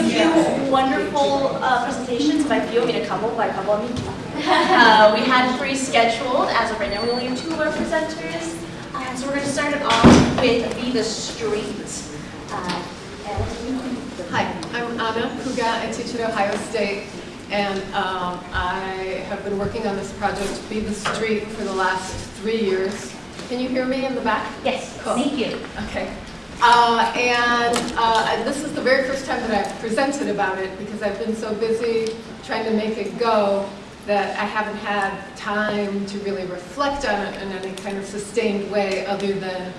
a few wonderful uh, presentations. By few, I mean a couple. By a couple, I mean uh, we had three scheduled. As of right now, we only have two of our presenters. Uh, so we're going to start it off with Be the Street. Uh, Hi, I'm Ana Puga. I teach at Ohio State, and um, I have been working on this project, Be the Street, for the last three years. Can you hear me in the back? yes, Cool. thank you. Okay. Uh, and, uh, this is the very first time that I've presented about it because I've been so busy trying to make it go that I haven't had time to really reflect on it in any kind of sustained way other than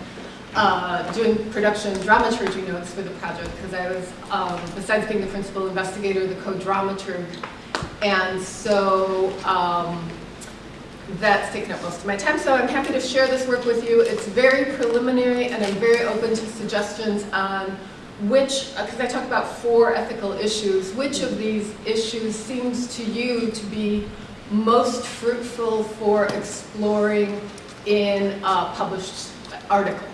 uh, doing production dramaturgy notes for the project because I was, um, besides being the principal investigator, the co-dramaturg. And so um, that's taken up most of my time, so I'm happy to share this work with you. It's very preliminary, and I'm very open to suggestions on which, because I talk about four ethical issues, which of these issues seems to you to be most fruitful for exploring in a published article.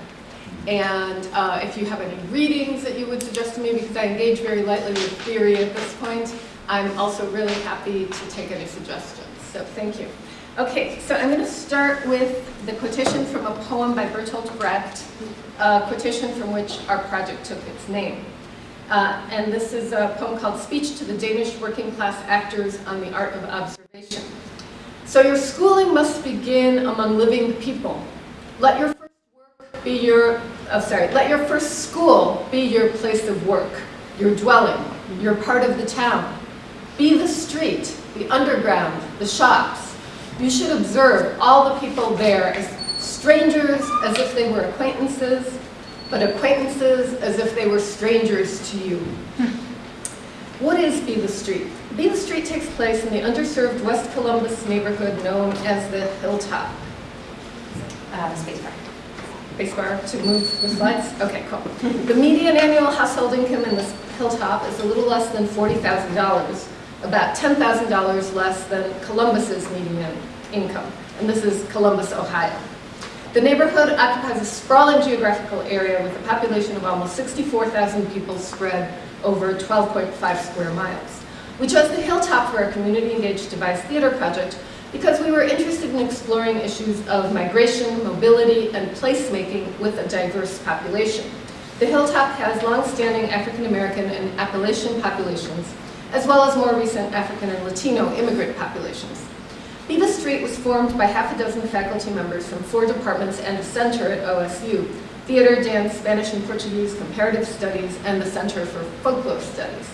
And uh, if you have any readings that you would suggest to me, because I engage very lightly with theory at this point, I'm also really happy to take any suggestions. So thank you. Okay, so I'm going to start with the quotation from a poem by Bertolt Brecht, a quotation from which our project took its name. Uh, and this is a poem called Speech to the Danish Working Class Actors on the Art of Observation. So your schooling must begin among living people. Let your first work be your, oh sorry, let your first school be your place of work, your dwelling, your part of the town. Be the street, the underground, the shops, you should observe all the people there as strangers as if they were acquaintances, but acquaintances as if they were strangers to you. What is Be the Street? Be the Street takes place in the underserved West Columbus neighborhood known as the Hilltop. Uh, spacebar. Spacebar to move the slides? Okay, cool. The median annual household income in this Hilltop is a little less than $40,000 about $10,000 less than Columbus's median income, and this is Columbus, Ohio. The neighborhood occupies a sprawling geographical area with a population of almost 64,000 people spread over 12.5 square miles. We chose the Hilltop for our community-engaged devised theater project because we were interested in exploring issues of migration, mobility, and placemaking with a diverse population. The Hilltop has long-standing African-American and Appalachian populations as well as more recent African and Latino immigrant populations. Be the Street was formed by half a dozen faculty members from four departments and a center at OSU, Theater, Dance, Spanish and Portuguese, Comparative Studies, and the Center for Folklore Studies.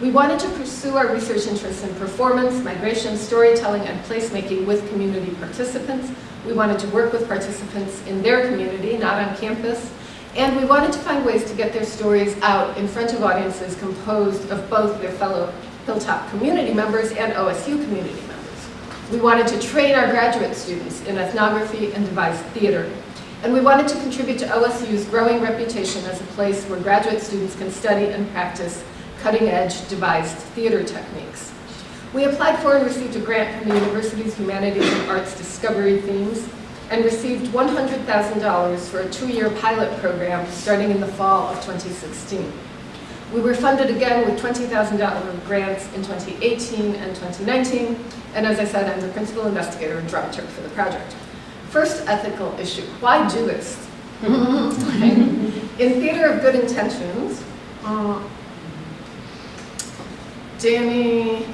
We wanted to pursue our research interests in performance, migration, storytelling, and placemaking with community participants. We wanted to work with participants in their community, not on campus, and we wanted to find ways to get their stories out in front of audiences composed of both their fellow Hilltop community members and OSU community members. We wanted to train our graduate students in ethnography and devised theater. And we wanted to contribute to OSU's growing reputation as a place where graduate students can study and practice cutting-edge devised theater techniques. We applied for and received a grant from the university's Humanities and Arts Discovery themes and received $100,000 for a two-year pilot program starting in the fall of 2016. We were funded again with $20,000 grants in 2018 and 2019, and as I said, I'm the principal investigator and dramaturg for the project. First ethical issue, why do this? in Theater of Good Intentions, uh, Danny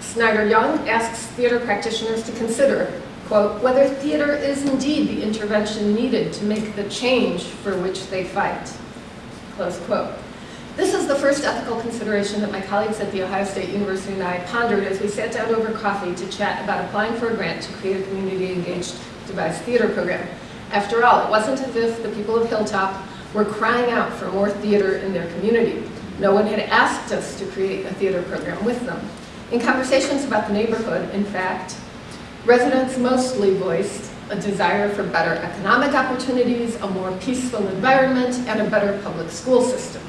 Snyder Young asks theater practitioners to consider, quote, whether theater is indeed the intervention needed to make the change for which they fight, close quote. This is the first ethical consideration that my colleagues at The Ohio State University and I pondered as we sat down over coffee to chat about applying for a grant to create a community-engaged devised theater program. After all, it wasn't as if the people of Hilltop were crying out for more theater in their community. No one had asked us to create a theater program with them. In conversations about the neighborhood, in fact, residents mostly voiced a desire for better economic opportunities, a more peaceful environment, and a better public school system.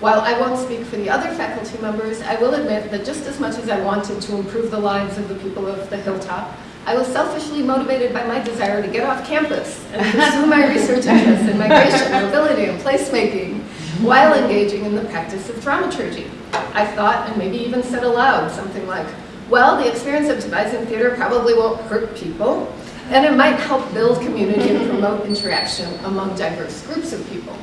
While I won't speak for the other faculty members, I will admit that just as much as I wanted to improve the lives of the people of the Hilltop, I was selfishly motivated by my desire to get off campus and pursue my research interests in migration, mobility, and placemaking while engaging in the practice of dramaturgy. I thought, and maybe even said aloud, something like, well, the experience of devising theater probably won't hurt people, and it might help build community and promote interaction among diverse groups of people.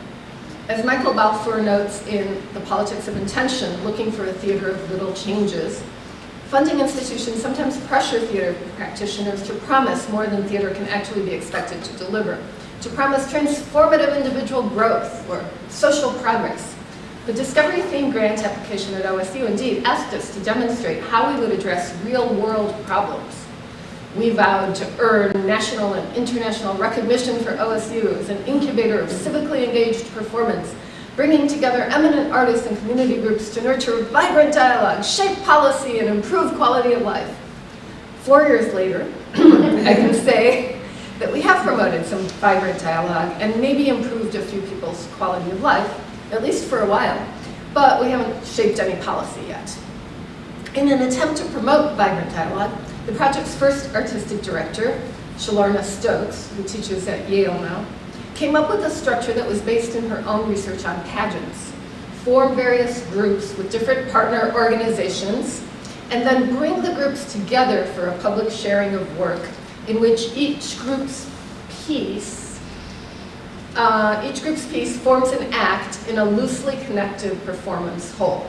As Michael Balfour notes in The Politics of Intention, looking for a theater of little changes, funding institutions sometimes pressure theater practitioners to promise more than theater can actually be expected to deliver, to promise transformative individual growth or social progress. The Discovery Theme Grant application at OSU indeed asked us to demonstrate how we would address real-world problems. We vowed to earn national and international recognition for OSU as an incubator of civically engaged performance, bringing together eminent artists and community groups to nurture vibrant dialogue, shape policy, and improve quality of life. Four years later, I can say that we have promoted some vibrant dialogue and maybe improved a few people's quality of life, at least for a while, but we haven't shaped any policy yet. In an attempt to promote vibrant dialogue, the project's first artistic director, Shilarna Stokes, who teaches at Yale now, came up with a structure that was based in her own research on pageants. Form various groups with different partner organizations, and then bring the groups together for a public sharing of work in which each group's piece, uh, each group's piece forms an act in a loosely connected performance whole.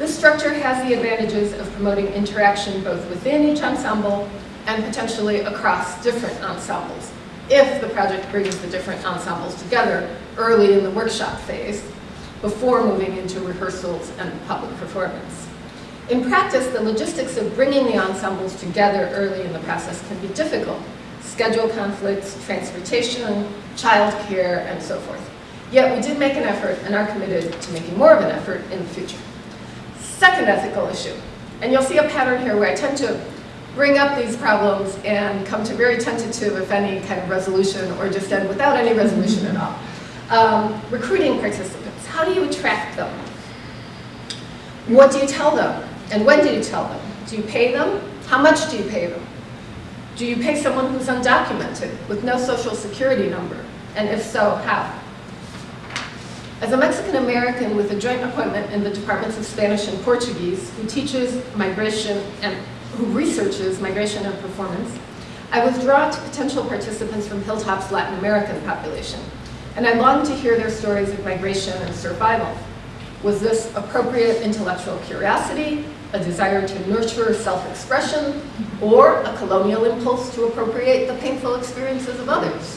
This structure has the advantages of promoting interaction both within each ensemble and potentially across different ensembles, if the project brings the different ensembles together early in the workshop phase, before moving into rehearsals and public performance. In practice, the logistics of bringing the ensembles together early in the process can be difficult. Schedule conflicts, transportation, childcare, and so forth. Yet we did make an effort and are committed to making more of an effort in the future. Second ethical issue, and you'll see a pattern here where I tend to bring up these problems and come to very tentative, if any, kind of resolution, or just end without any resolution at all. Um, recruiting participants, how do you attract them? What do you tell them? And when do you tell them? Do you pay them? How much do you pay them? Do you pay someone who's undocumented with no social security number? And if so, how? As a Mexican American with a joint appointment in the Departments of Spanish and Portuguese, who teaches migration and who researches migration and performance, I was drawn to potential participants from Hilltop's Latin American population, and I longed to hear their stories of migration and survival. Was this appropriate intellectual curiosity, a desire to nurture self-expression, or a colonial impulse to appropriate the painful experiences of others?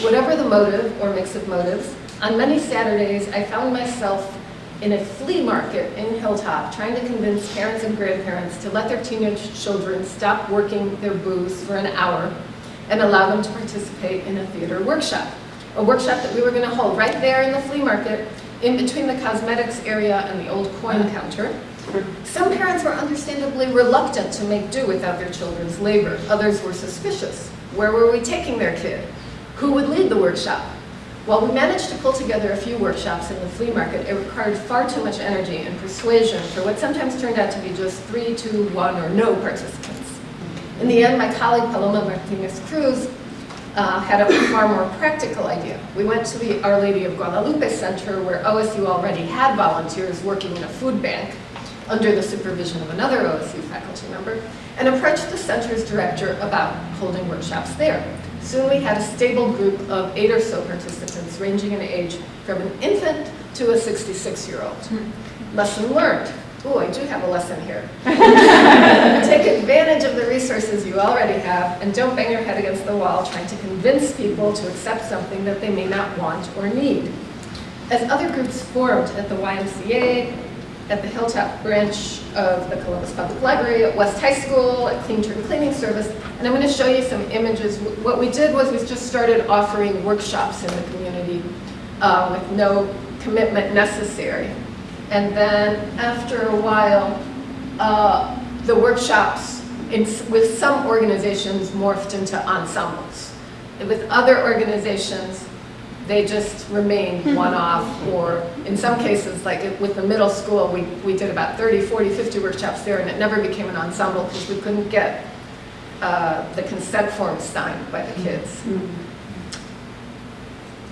Whatever the motive or mix of motives, on many Saturdays I found myself in a flea market in Hilltop trying to convince parents and grandparents to let their teenage children stop working their booths for an hour and allow them to participate in a theater workshop. A workshop that we were going to hold right there in the flea market in between the cosmetics area and the old coin counter. Some parents were understandably reluctant to make do without their children's labor. Others were suspicious. Where were we taking their kid? Who would lead the workshop? While we managed to pull together a few workshops in the flea market, it required far too much energy and persuasion for what sometimes turned out to be just three, two, one, or no participants. In the end, my colleague Paloma Martinez Cruz uh, had a far more practical idea. We went to the Our Lady of Guadalupe Center where OSU already had volunteers working in a food bank under the supervision of another OSU faculty member, and approached the center's director about holding workshops there. Soon we had a stable group of eight or so participants ranging in age from an infant to a 66-year-old. Hmm. Lesson learned. Oh, I do have a lesson here. Take advantage of the resources you already have and don't bang your head against the wall trying to convince people to accept something that they may not want or need. As other groups formed at the YMCA, at the Hilltop branch of the Columbus Public Library, at West High School, at Clean Turn Cleaning Service, and I'm going to show you some images. What we did was we just started offering workshops in the community uh, with no commitment necessary. And then after a while, uh, the workshops in, with some organizations morphed into ensembles. With other organizations, they just remained one-off or in some cases, like with the middle school, we, we did about 30, 40, 50 workshops there and it never became an ensemble because we couldn't get uh, the consent forms signed by the kids.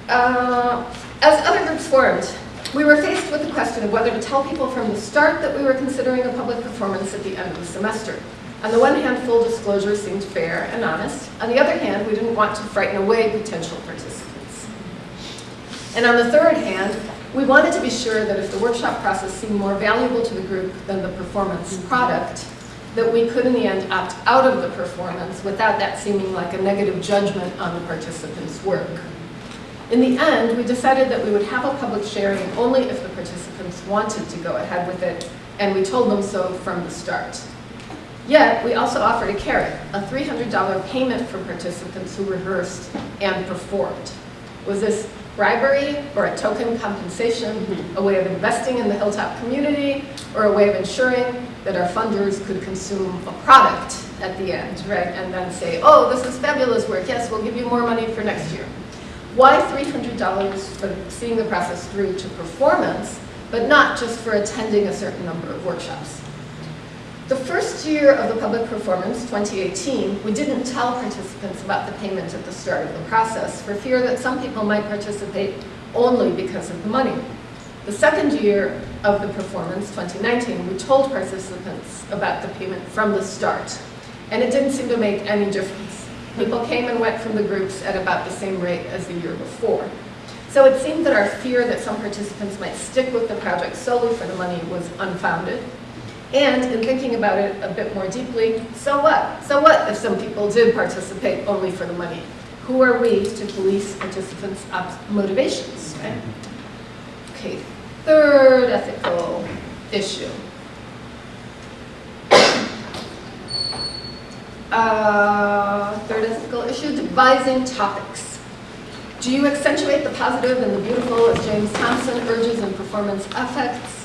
Uh, as other groups formed, We were faced with the question of whether to tell people from the start that we were considering a public performance at the end of the semester. On the one hand, full disclosure seemed fair and honest. On the other hand, we didn't want to frighten away potential participants. And on the third hand, we wanted to be sure that if the workshop process seemed more valuable to the group than the performance mm-hmm. product, that we could in the end opt out of the performance without that seeming like a negative judgment on the participants' work. In the end, we decided that we would have a public sharing only if the participants wanted to go ahead with it, and we told them so from the start. Yet, we also offered a carrot, a $300 payment for participants who rehearsed and performed. Was this bribery or a token compensation, a way of investing in the Hilltop community, or a way of ensuring that our funders could consume a product at the end, right? And then say, oh, this is fabulous work, yes, we'll give you more money for next year. Why $300 for seeing the process through to performance, but not just for attending a certain number of workshops? The first year of the public performance, 2018, we didn't tell participants about the payment at the start of the process for fear that some people might participate only because of the money. The second year of the performance, 2019, we told participants about the payment from the start, and it didn't seem to make any difference. People came and went from the groups at about the same rate as the year before. So it seemed that our fear that some participants might stick with the project solely for the money was unfounded. And in thinking about it a bit more deeply, so what? So what if some people did participate only for the money? Who are we to police participants' motivations, right? Okay, third ethical issue. Uh, third ethical issue, devising topics. Do you accentuate the positive and the beautiful as James Thompson urges in Performance Affects?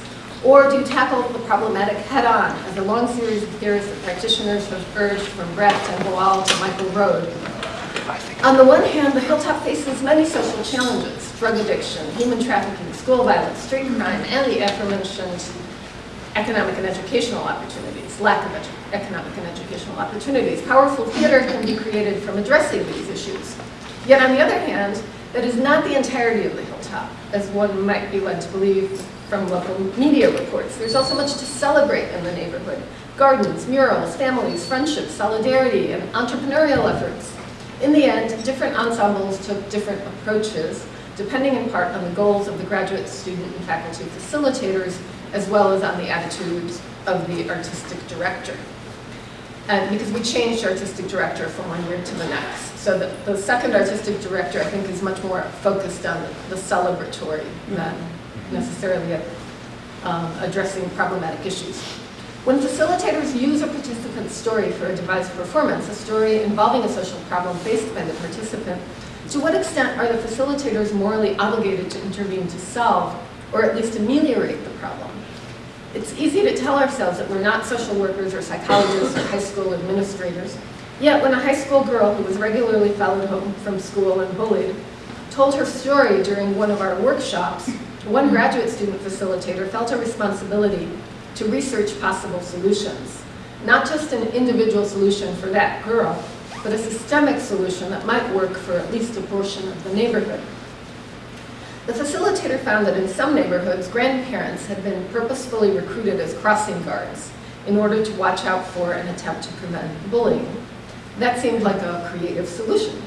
Or do you tackle the problematic head-on as a long series of theorists and practitioners have urged from Brecht and Boal to Michael Rohd? On the one hand, the Hilltop faces many social challenges, drug addiction, human trafficking, school violence, street crime, and the aforementioned economic and educational opportunities, lack of economic and educational opportunities. Powerful theater can be created from addressing these issues. Yet on the other hand, that is not the entirety of the hilltop, as one might be led to believe from local media reports. There's also much to celebrate in the neighborhood. Gardens, murals, families, friendships, solidarity, and entrepreneurial efforts. In the end, different ensembles took different approaches, depending in part on the goals of the graduate student and faculty facilitators as well as on the attitudes of the artistic director. And because we changed artistic director from one year to the next. So the, the second artistic director, I think, is much more focused on the celebratory than necessarily um, addressing problematic issues. When facilitators use a participant's story for a devised performance, a story involving a social problem faced by the participant, to what extent are the facilitators morally obligated to intervene to solve, or at least ameliorate the problem? It's easy to tell ourselves that we're not social workers or psychologists or high school administrators. Yet when a high school girl who was regularly followed home from school and bullied told her story during one of our workshops, one graduate student facilitator felt a responsibility to research possible solutions. Not just an individual solution for that girl, but a systemic solution that might work for at least a portion of the neighborhood. The facilitator found that in some neighborhoods, grandparents had been purposefully recruited as crossing guards in order to watch out for and attempt to prevent bullying. That seemed like a creative solution.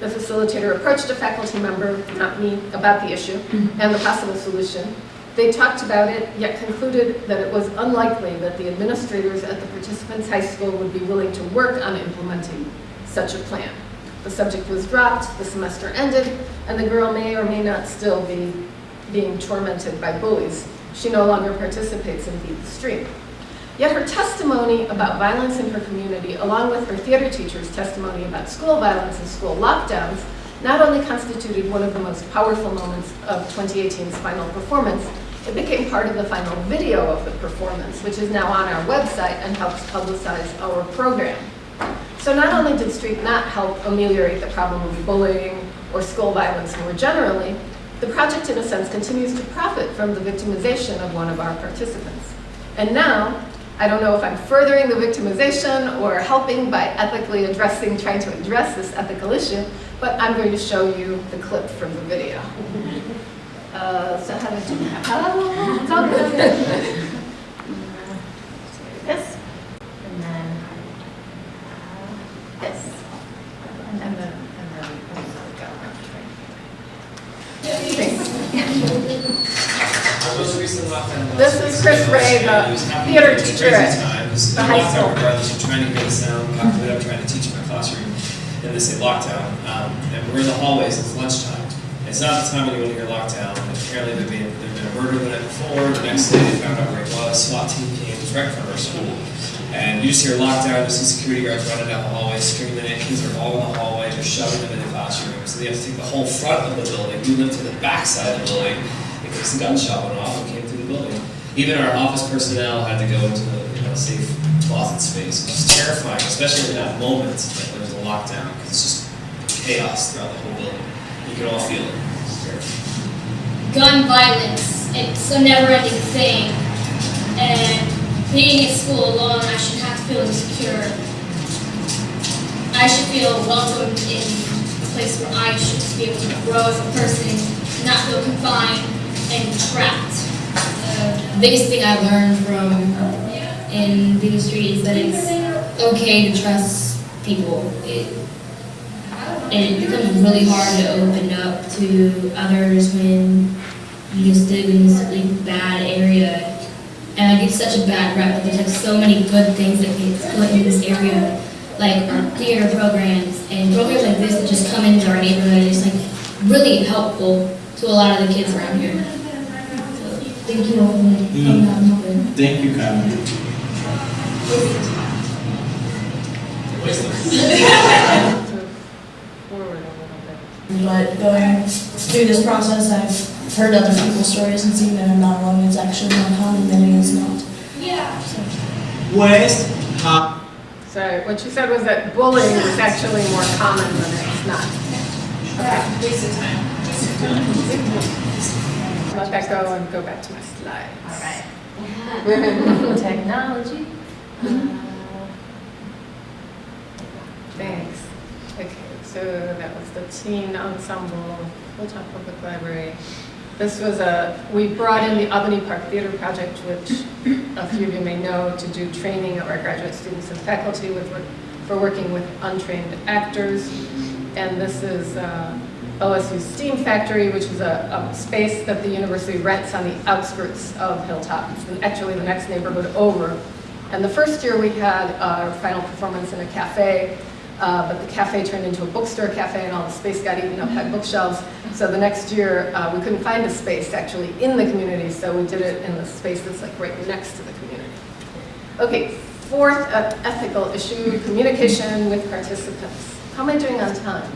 The facilitator approached a faculty member, not me, about the issue mm-hmm. and the possible solution. They talked about it, yet concluded that it was unlikely that the administrators at the participants' high school would be willing to work on implementing such a plan. The subject was dropped, the semester ended, and the girl may or may not still be being tormented by bullies. She no longer participates in Be the Street. Yet her testimony about violence in her community, along with her theater teacher's testimony about school violence and school lockdowns, not only constituted one of the most powerful moments of 2018's final performance, it became part of the final video of the performance, which is now on our website and helps publicize our program. So not only did Street not help ameliorate the problem of bullying or school violence more generally, the project in a sense continues to profit from the victimization of one of our participants. And now, I don't know if I'm furthering the victimization or helping by ethically addressing, trying to address this ethical issue, but I'm going to show you the clip from the video. Uh, so how do that? Oh, it's all good. This. And then this. And then, and then, go. Our most recent lockdown. This is Chris Ray, the theater teacher at the high school. Trying to get sound, calculate, I'm trying to teach in my classroom in this lockdown. Um, and we're in the hallways, it's lunchtime. It's not the time to hear lockdown. Apparently there'd been, there'd been a murder the night before, the next day they found out where it was, SWAT team came, right in our school. And you just hear lockdown, you see security guards running down the hallway, screaming at kids are all in the hallway, they're shoving them in the classroom. So they have to take the whole front of the building, move them to the back side of the building, case a gunshot went off and came through the building. Even our office personnel had to go into a you know, safe closet space, which is terrifying, especially in that moment that there was a lockdown, because it's just chaos throughout the whole building. You can all feel it. Gun violence. It's a never-ending thing. And being in school alone, I should have to feel insecure. I should feel welcomed in a place where I should be able to grow as a person, not feel confined and trapped. The biggest thing I learned from in a street is that it's okay to trust people. It, and it becomes really hard to open up to others when you just live in this really bad area. And I get such a bad rep, but there's like so many good things that get put in this area, like our theater programs and programs like this that just come into our neighborhood. It's like really helpful to a lot of the kids around here. So thank you all for coming out. Thank you, Carmen. Forward a little bit. But going through this process, I've heard other people's stories and seen that I'm not alone. It's actually more common than it is not. Yeah. West, ha, So what you said was that bullying is actually more common than it's not. Let that go and go back to my slides. All right. Technology. Thanks. Okay, so that was the teen ensemble, Hilltop Public Library. This was a, we brought in the Albany Park Theater Project, which a few of you may know, to do training of our graduate students and faculty with, for working with untrained actors. And this is uh, OSU Steam Factory, which is a, a space that the university rents on the outskirts of Hilltop. It's actually the next neighborhood over. And the first year we had our final performance in a cafe, uh, but the cafe turned into a bookstore cafe and all the space got eaten up by bookshelves. So the next year, uh, we couldn't find a space actually in the community, so we did it in the space that's like right next to the community. Okay, fourth uh, ethical issue, communication with participants. How am I doing on time?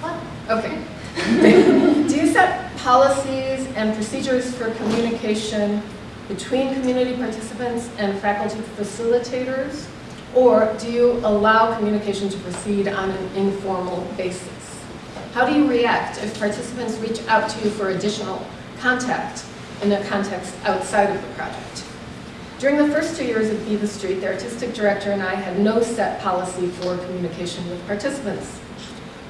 What? Okay. Do you set policies and procedures for communication between community participants and faculty facilitators? Or do you allow communication to proceed on an informal basis? How do you react if participants reach out to you for additional contact in a context outside of the project? During the first two years of Be the Street, the artistic director and I had no set policy for communication with participants.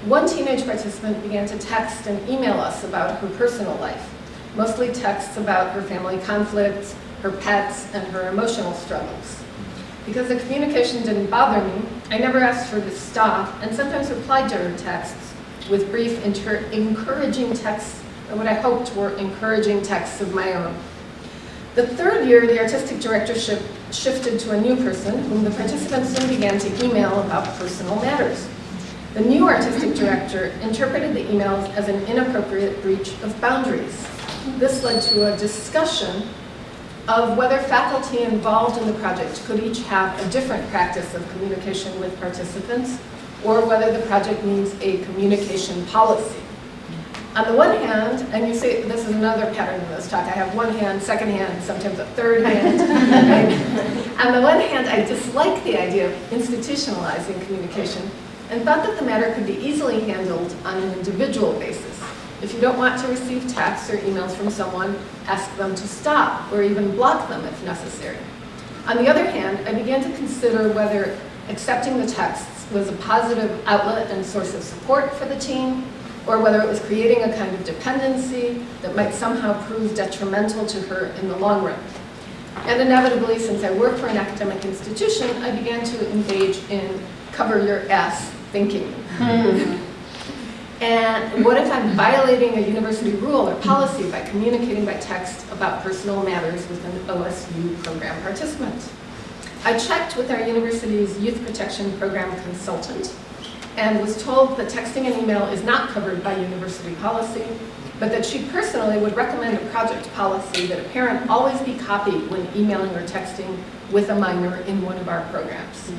One teenage participant began to text and email us about her personal life, mostly texts about her family conflicts, her pets, and her emotional struggles. Because the communication didn't bother me, I never asked her to stop and sometimes replied to her texts with brief, encouraging texts, or what I hoped were encouraging texts of my own. The third year, the artistic directorship shifted to a new person whom the participants soon began to email about personal matters. The new artistic director interpreted the emails as an inappropriate breach of boundaries. This led to a discussion of whether faculty involved in the project could each have a different practice of communication with participants, or whether the project needs a communication policy. On the one hand, and you see, this is another pattern in this talk, I have one hand, second hand, sometimes a third hand. On the one hand, I dislike the idea of institutionalizing communication and thought that the matter could be easily handled on an individual basis. If you don't want to receive texts or emails from someone, ask them to stop or even block them if necessary. On the other hand, I began to consider whether accepting the texts was a positive outlet and source of support for the team, or whether it was creating a kind of dependency that might somehow prove detrimental to her in the long run. And inevitably, since I work for an academic institution, I began to engage in cover your ass thinking. And what if I'm violating a university rule or policy by communicating by text about personal matters with an OSU program participant? I checked with our university's youth protection program consultant and was told that texting and email is not covered by university policy, but that she personally would recommend a project policy that a parent always be copied when emailing or texting with a minor in one of our programs.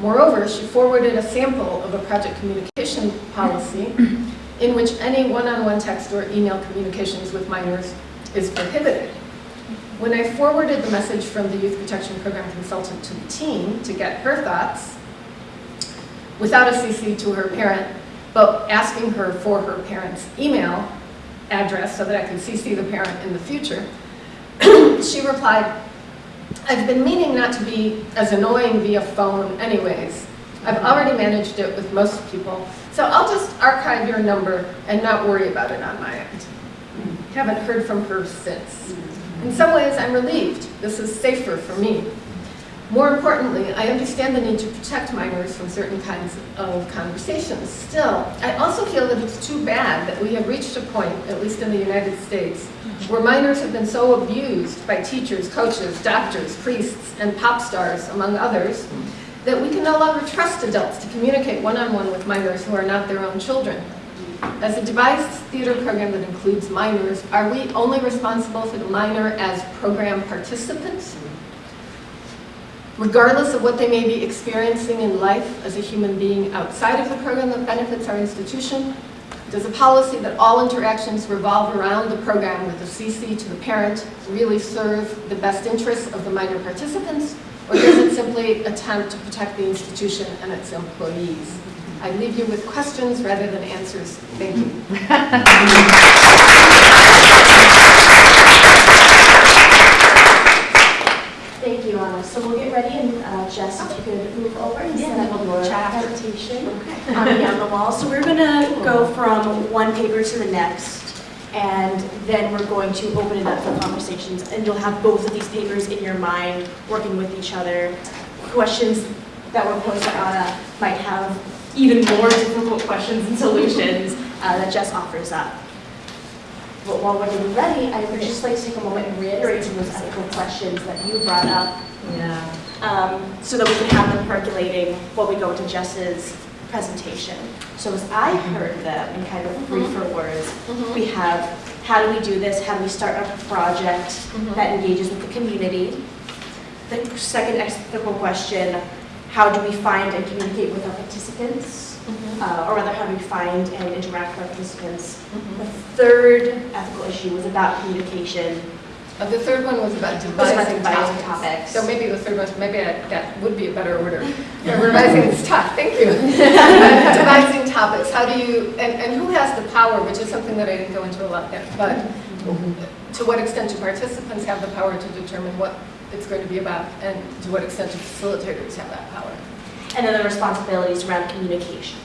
Moreover, she forwarded a sample of a project communication policy in which any one-on-one text or email communications with minors is prohibited. When I forwarded the message from the Youth Protection Program consultant to the team to get her thoughts, without a CC to her parent, but asking her for her parent's email address so that I could CC the parent in the future, she replied, I've been meaning not to be as annoying via phone anyways. I've already managed it with most people, so I'll just archive your number and not worry about it on my end. Haven't heard from her since. In some ways, I'm relieved. This is safer for me. More importantly, I understand the need to protect minors from certain kinds of conversations. Still, I also feel that it's too bad that we have reached a point, at least in the United States, where minors have been so abused by teachers, coaches, doctors, priests, and pop stars, among others, that we can no longer trust adults to communicate one-on-one with minors who are not their own children. As a devised theater program that includes minors, are we only responsible for the minor as program participants? Regardless of what they may be experiencing in life as a human being outside of the program that benefits our institution? Does a policy that all interactions revolve around the program with a CC to the parent really serve the best interests of the minor participants? Or does it simply attempt to protect the institution and its employees? I leave you with questions rather than answers. Thank you. Thank you, Anna. So we'll get ready and uh, Jess, if you could move over and set up your presentation on Beyond the Wall. So we're going to go from one paper to the next, and then we're going to open it up for conversations. And you'll have both of these papers in your mind, working with each other. Questions that were posed to Anna might have even more difficult questions and solutions uh, that Jess offers up. But while we're getting ready, I would just like to take a moment and reiterate some of those ethical questions that you brought up Yeah. um, so that we can have them percolating while we go into Jess's presentation. So as I mm-hmm. heard them in kind of mm-hmm. briefer words, mm-hmm. we have, how do we do this? How do we start a project that engages with the community? The second ethical question, how do we find and communicate with our participants? Uh, Or rather, how do we find and interact with our participants? The third ethical issue was about communication. Uh, The third one was about devising topics. topics. So maybe the third one, maybe I- that would be a better order. Yeah, Revising is tough, thank you. Devising topics, how do you, and, and who has the power, which is something that I didn't go into a lot there, but to what extent do participants have the power to determine what it's going to be about, and to what extent do facilitators have that power? And then the responsibilities around communication.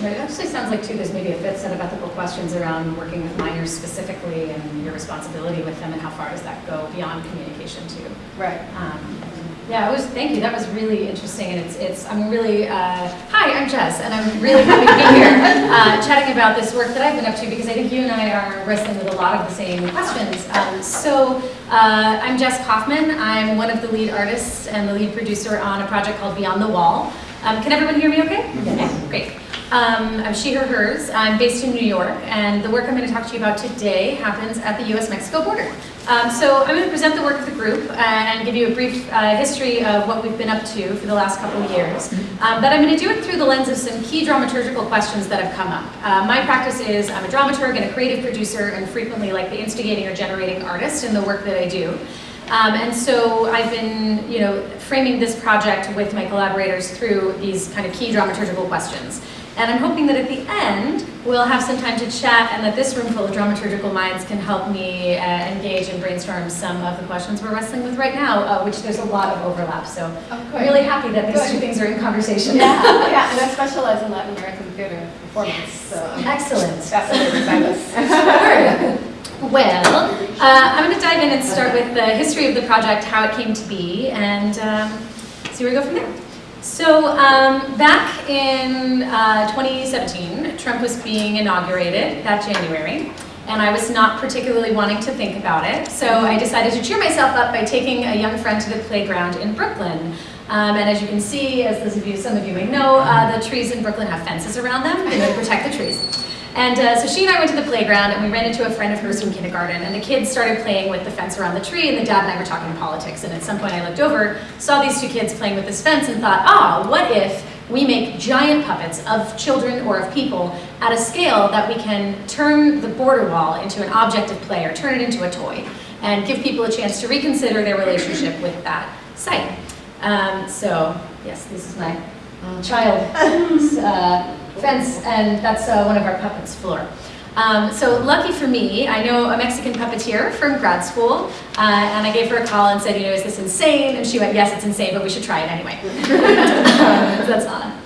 It actually sounds like too, there's maybe a bit set of ethical questions around working with minors specifically and your responsibility with them and how far does that go beyond communication too. Right. Um, Yeah, it was, thank you, that was really interesting, and it's, it's, I'm really, uh, hi, I'm Jess, and I'm really happy to be here, uh, chatting about this work that I've been up to, because I think you and I are wrestling with a lot of the same questions. Um, So, uh, I'm Jess Kaufman, I'm one of the lead artists and the lead producer on a project called Beyond the Wall. Um, Can everyone hear me okay? Okay, great. Um, I'm she, her, hers. I'm based in New York, and the work I'm going to talk to you about today happens at the U.S.-Mexico border. Um, so I'm going to present the work of the group and give you a brief uh, history of what we've been up to for the last couple of years. Um, but I'm going to do it through the lens of some key dramaturgical questions that have come up. Uh, my practice is I'm a dramaturg and a creative producer, and frequently like the instigating or generating artist in the work that I do. Um, and so I've been, you know, framing this project with my collaborators through these kind of key dramaturgical questions. And I'm hoping that at the end, we'll have some time to chat and that this room full of dramaturgical minds can help me uh, engage and brainstorm some of the questions we're wrestling with right now, uh, which there's a lot of overlap. So I'm really happy that these two things are in conversation. Yeah, yeah, and I specialize in Latin American theater performance, so Excellent. Sure. Well, uh, I'm going to dive in and start with the history of the project, how it came to be, and um, see where we go from there. So um, back in uh, 2017, Trump was being inaugurated that January, and I was not particularly wanting to think about it. So I decided to cheer myself up by taking a young friend to the playground in Brooklyn. Um, and as you can see, as those of you, some of you may know, uh, the trees in Brooklyn have fences around them to protect the trees. And uh, so she and I went to the playground and we ran into a friend of hers from kindergarten and the kids started playing with the fence around the tree and the dad and I were talking politics and at some point I looked over, saw these two kids playing with this fence and thought, ah, what if we make giant puppets of children or of people at a scale that we can turn the border wall into an object of play or turn it into a toy and give people a chance to reconsider their relationship with that site. Um, so, yes, this is my child uh, fence, and that's uh, one of our puppets' floor. Um, so lucky for me, I know a Mexican puppeteer from grad school, uh, and I gave her a call and said, you know, is this insane? And she went, yes, it's insane, but we should try it anyway. so that's Anna.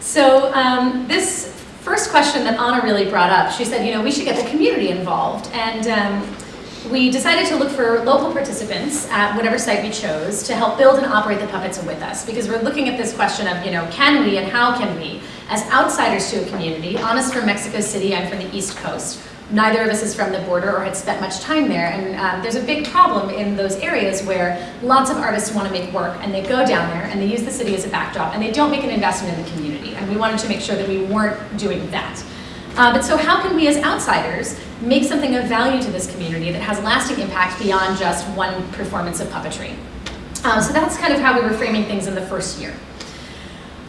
So um, this first question that Anna really brought up, she said, you know, we should get the community involved, and um, we decided to look for local participants at whatever site we chose to help build and operate the puppets with us because we're looking at this question of, you know, can we and how can we, as outsiders to a community, Anna's from Mexico City, I'm from the East Coast, neither of us is from the border or had spent much time there and um, there's a big problem in those areas where lots of artists want to make work and they go down there and they use the city as a backdrop and they don't make an investment in the community and we wanted to make sure that we weren't doing that. Uh, but so how can we as outsiders make something of value to this community that has lasting impact beyond just one performance of puppetry? Um, so that's kind of how we were framing things in the first year.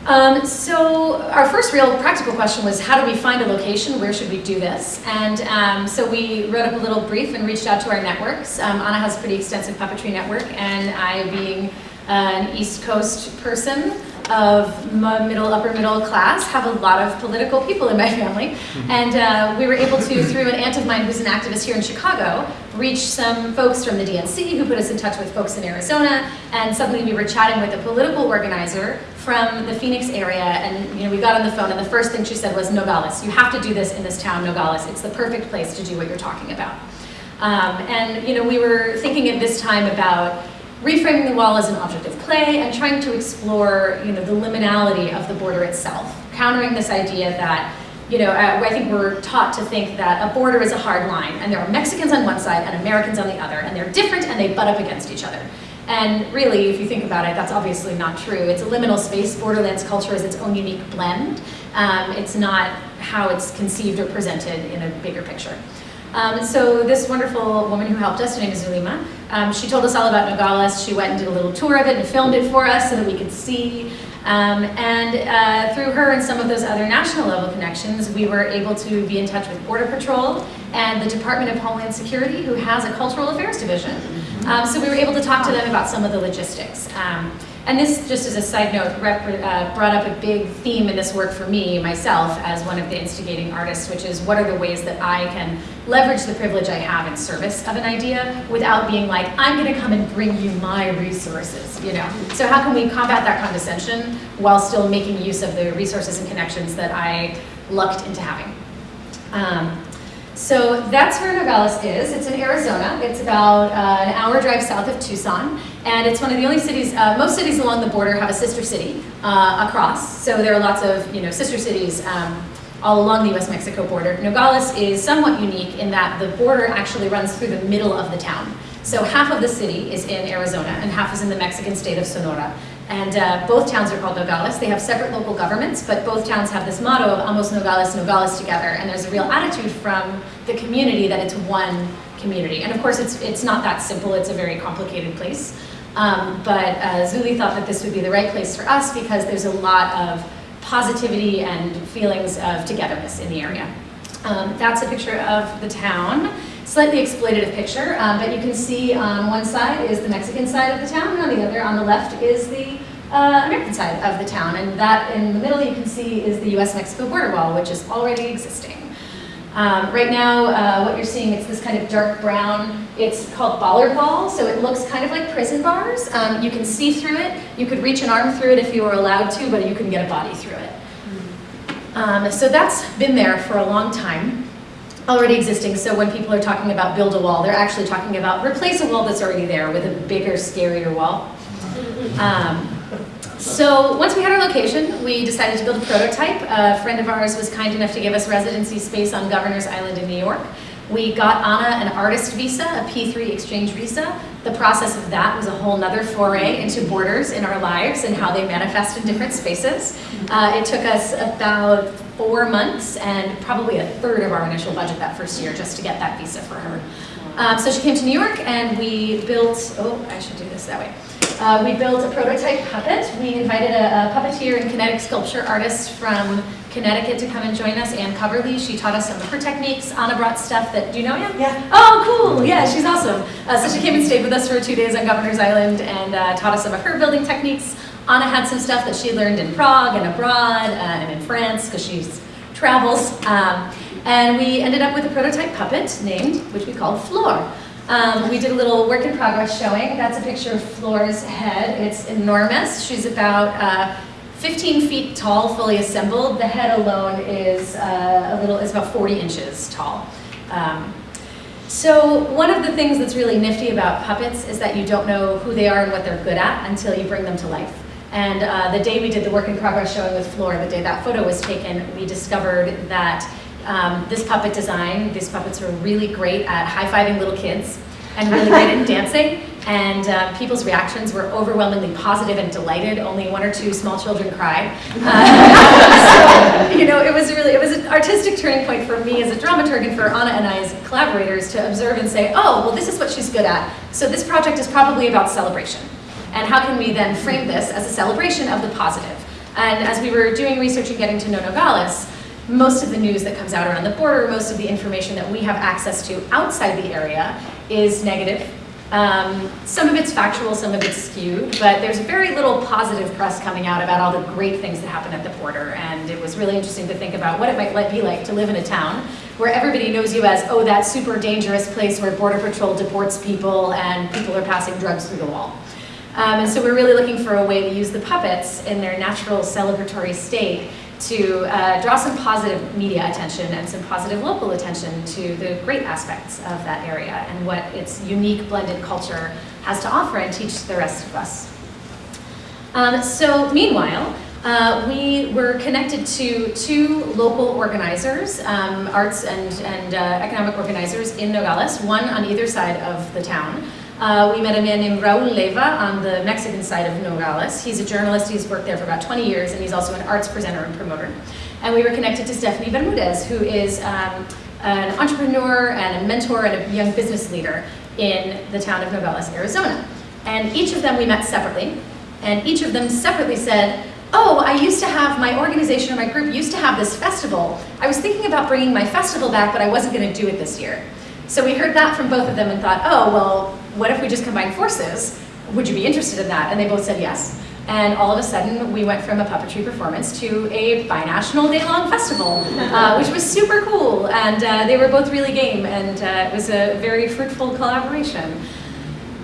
Um, so our first real practical question was how do we find a location, where should we do this? And um, so we wrote up a little brief and reached out to our networks. Um, Anna has a pretty extensive puppetry network and I being an East Coast person, of middle, upper middle class, have a lot of political people in my family. And uh, we were able to, through an aunt of mine who's an activist here in Chicago, reach some folks from the DNC who put us in touch with folks in Arizona. And suddenly we were chatting with a political organizer from the Phoenix area. And you know, we got on the phone and the first thing she said was, Nogales, you have to do this in this town, Nogales. It's the perfect place to do what you're talking about. Um, and you know, we were thinking at this time about reframing the wall as an object of play and trying to explore you know, the liminality of the border itself, countering this idea that you know, uh, I think we're taught to think that a border is a hard line, and there are Mexicans on one side and Americans on the other, and they're different and they butt up against each other. And really, if you think about it, that's obviously not true. It's a liminal space. Borderlands culture is its own unique blend. Um, it's not how it's conceived or presented in a bigger picture. Um, so this wonderful woman who helped us, her name is Zulima, um, she told us all about Nogales. She went and did a little tour of it and filmed it for us so that we could see. Um, and uh, through her and some of those other national level connections, we were able to be in touch with Border Patrol and the Department of Homeland Security, who has a cultural affairs division. Um, so we were able to talk to them about some of the logistics. Um, and this, just as a side note, uh, brought up a big theme in this work for me, myself, as one of the instigating artists, which is what are the ways that I can leverage the privilege I have in service of an idea without being like, I'm gonna come and bring you my resources, you know? So how can we combat that condescension while still making use of the resources and connections that I lucked into having? Um, so that's where Nogales is. It's in Arizona. It's about uh, an hour drive south of Tucson. And it's one of the only cities, uh, most cities along the border have a sister city uh, across. So there are lots of you know, sister cities um, all along the US-Mexico border. Nogales is somewhat unique in that the border actually runs through the middle of the town. So half of the city is in Arizona and half is in the Mexican state of Sonora. And uh, both towns are called Nogales. They have separate local governments, but both towns have this motto of Ambos Nogales, Nogales together. And there's a real attitude from the community that it's one community. And of course, it's, it's not that simple. It's a very complicated place. Um, but uh, Zuli thought that this would be the right place for us because there's a lot of positivity and feelings of togetherness in the area. Um, that's a picture of the town slightly exploitative picture, um, but you can see on one side is the Mexican side of the town, and on the other, on the left, is the uh, American side of the town. And that in the middle you can see is the US-Mexico border wall, which is already existing. Um, right now, uh, what you're seeing, it's this kind of dark brown, it's called bollard wall, so it looks kind of like prison bars. Um, you can see through it, you could reach an arm through it if you were allowed to, but you couldn't get a body through it. Um, so that's been there for a long time, already existing, so when people are talking about build a wall, they're actually talking about replace a wall that's already there with a bigger, scarier wall. Um, so once we had our location, we decided to build a prototype. A friend of ours was kind enough to give us residency space on Governor's Island in New York. We got Anna an artist visa, a P3 exchange visa. The process of that was a whole nother foray into borders in our lives and how they manifest in different spaces. Uh, it took us about four months and probably a third of our initial budget that first year just to get that visa for her. Um, so she came to New York and we built, oh, I should do this that way. Uh, we built a prototype puppet. We invited a, a, puppeteer and kinetic sculpture artist from Connecticut to come and join us, Ann Coverly. She taught us some of her techniques. Anna brought stuff that, do you know Ann? Yeah. Oh, cool. Yeah, she's awesome. Uh, so she came and stayed with us for two days on Governor's Island and uh, taught us some of her building techniques. Anna had some stuff that she learned in Prague and abroad uh, and in France because she travels. Um, and we ended up with a prototype puppet named, which we called Floor. Um, we did a little work in progress showing. That's a picture of Floor's head. It's enormous. She's about uh, 15 feet tall, fully assembled. The head alone is uh, a little, is about 40 inches tall. Um, so one of the things that's really nifty about puppets is that you don't know who they are and what they're good at until you bring them to life. And uh, the day we did the work in progress showing with Floor, the day that photo was taken, we discovered that um, this puppet design, these puppets are really great at high-fiving little kids and really great at dancing. And uh, people's reactions were overwhelmingly positive and delighted. Only one or two small children cried. Uh, so, you know, it was really, it was an artistic turning point for me as a dramaturg and for Anna and I as collaborators to observe and say, oh, well, this is what she's good at. So this project is probably about celebration. And how can we then frame this as a celebration of the positive? And as we were doing research and getting to know Nogales, most of the news that comes out around the border, most of the information that we have access to outside the area is negative. Um, some of it's factual, some of it's skewed, but there's very little positive press coming out about all the great things that happen at the border. And it was really interesting to think about what it might be like to live in a town where everybody knows you as, oh, that super dangerous place where Border Patrol deports people and people are passing drugs through the wall. Um, and so we're really looking for a way to use the puppets in their natural celebratory state to uh, draw some positive media attention and some positive local attention to the great aspects of that area and what its unique blended culture has to offer and teach the rest of us. Um, so meanwhile, uh, we were connected to two local organizers, um, arts and, and uh, economic organizers in Nogales, one on either side of the town. Uh, we met a man named Raul Leva on the Mexican side of Nogales. He's a journalist, he's worked there for about 20 years, and he's also an arts presenter and promoter. And we were connected to Stephanie Bermudez, who is um, an entrepreneur and a mentor and a young business leader in the town of Nogales, Arizona. And each of them we met separately, and each of them separately said, oh, I used to have, my organization or my group used to have this festival. I was thinking about bringing my festival back, but I wasn't gonna do it this year. So we heard that from both of them and thought, oh, well, what if we just combine forces? Would you be interested in that? And they both said yes. And all of a sudden, we went from a puppetry performance to a binational day-long festival, uh, which was super cool. And uh, they were both really game, and uh, it was a very fruitful collaboration.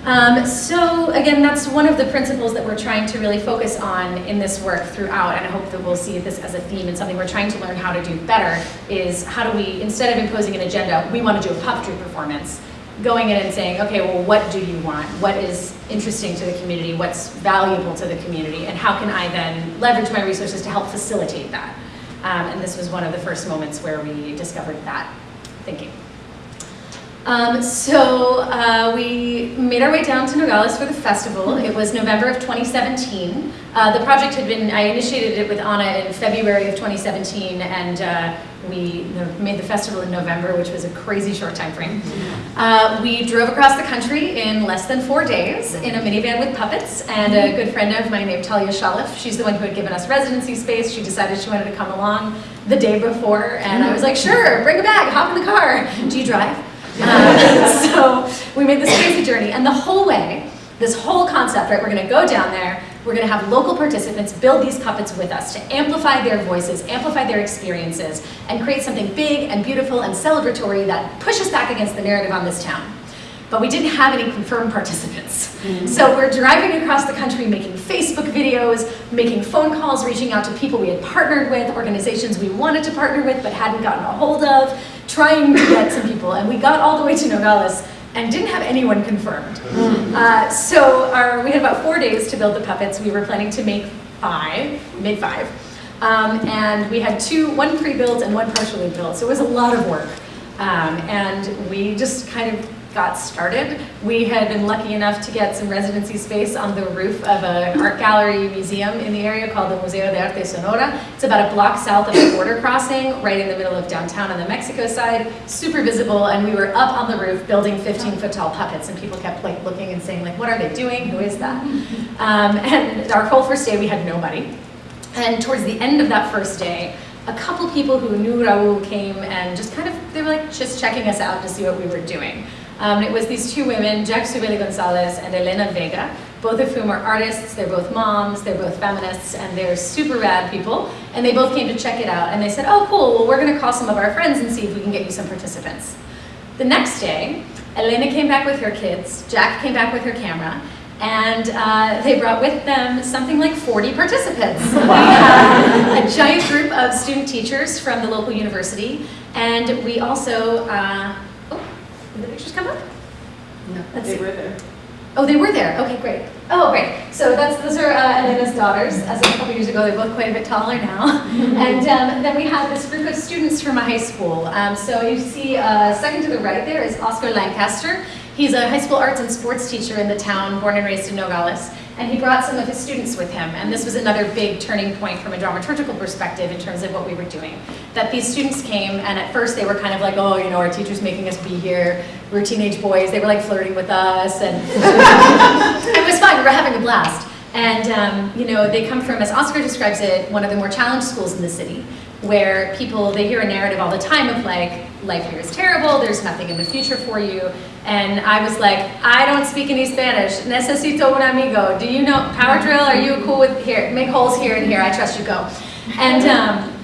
Um, so again, that's one of the principles that we're trying to really focus on in this work throughout, and I hope that we'll see this as a theme and something we're trying to learn how to do better, is how do we, instead of imposing an agenda, we want to do a puppetry performance, going in and saying, okay, well, what do you want? What is interesting to the community? What's valuable to the community? And how can I then leverage my resources to help facilitate that? Um, and this was one of the first moments where we discovered that thinking. Um, so uh, we made our way down to Nogales for the festival. It was November of 2017. Uh, the project had been, I initiated it with Anna in February of 2017 and uh, we made the festival in November, which was a crazy short time frame. Uh, we drove across the country in less than four days in a minivan with puppets and a good friend of mine named Talia Shalif. She's the one who had given us residency space. She decided she wanted to come along the day before and I was like, sure, bring a bag, hop in the car. Do you drive? So we made this crazy journey, and the whole way, this whole concept, right, we're gonna go down there, We're gonna have local participants build these puppets with us to amplify their voices, amplify their experiences, and create something big and beautiful and celebratory that pushes back against the narrative on this town. But we didn't have any confirmed participants. So we're driving across the country making Facebook videos, making phone calls, reaching out to people we had partnered with, organizations we wanted to partner with but hadn't gotten a hold of, trying to get some people. And we got all the way to Nogales and didn't have anyone confirmed. Uh, so our, we had about four days to build the puppets. We were planning to make five, mid five. Um, and we had two, one pre-built and one partially built. So it was a lot of work. Um, and we just kind of got started. We had been lucky enough to get some residency space on the roof of an art gallery museum in the area called the Museo de Arte Sonora. It's about a block south of the border crossing, right in the middle of downtown on the Mexico side, super visible, and we were up on the roof building 15 foot tall puppets, and people kept like looking and saying like, what are they doing? Who is that? Um, and our whole first day we had nobody. And towards the end of that first day, a couple people who knew Raul came and just kind of, they were like just checking us out to see what we were doing. Um, it was these two women, Jack Subeli Gonzalez and Elena Vega, both of whom are artists, they're both moms, they're both feminists, and they're super rad people. And they both came to check it out, and they said, oh cool, well we're gonna call some of our friends and see if we can get you some participants. The next day, Elena came back with her kids, Jack came back with her camera, and uh, they brought with them something like 40 participants. Had a giant group of student teachers from the local university, and we also, uh, pictures come up? No, Let's They see. were there. Oh, they were there. Okay, great. Oh, great. So that's those are uh, Elena's daughters. As of a couple years ago, they're both quite a bit taller now. and um, then we have this group of students from a high school. Um, so you see, uh, second to the right there is Oscar Lancaster. He's a high school arts and sports teacher in the town, born and raised in Nogales. And he brought some of his students with him. And this was another big turning point from a dramaturgical perspective in terms of what we were doing. That these students came, and at first they were kind of like, oh, you know, our teacher's making us be here. We're teenage boys. They were like flirting with us. And it was fun. We were having a blast. And, um, you know, they come from, as Oscar describes it, one of the more challenged schools in the city, where people, they hear a narrative all the time of like, life here is terrible, there's nothing in the future for you. And I was like, I don't speak any Spanish. Necesito un amigo. Do you know power drill? Are you cool with here? Make holes here and here. I trust you. Go. And um,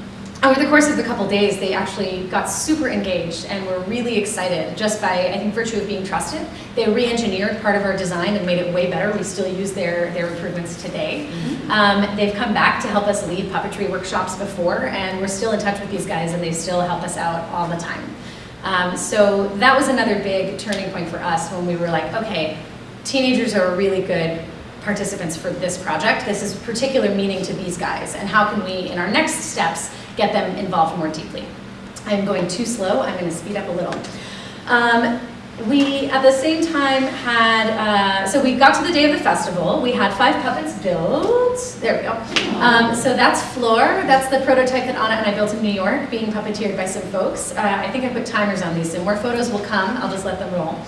over the course of a couple days, they actually got super engaged and were really excited just by, I think, virtue of being trusted. They re-engineered part of our design and made it way better. We still use their, their improvements today. Um, they've come back to help us lead puppetry workshops before, and we're still in touch with these guys, and they still help us out all the time. Um, so that was another big turning point for us when we were like, okay, teenagers are really good participants for this project. This is particular meaning to these guys, and how can we, in our next steps, get them involved more deeply? I'm going too slow, I'm going to speed up a little. Um, we, at the same time, had, uh, so we got to the day of the festival. We had five puppets built. There we go. Um, so that's Floor. That's the prototype that Anna and I built in New York, being puppeteered by some folks. Uh, I think I put timers on these, so more photos will come. I'll just let them roll.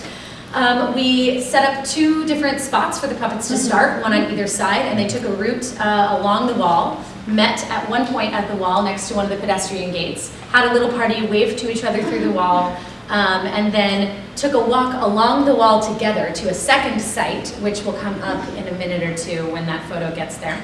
Um, we set up two different spots for the puppets to start, one on either side, and they took a route uh, along the wall, met at one point at the wall next to one of the pedestrian gates, had a little party, waved to each other through the wall, um, and then took a walk along the wall together to a second site, which will come up in a minute or two when that photo gets there.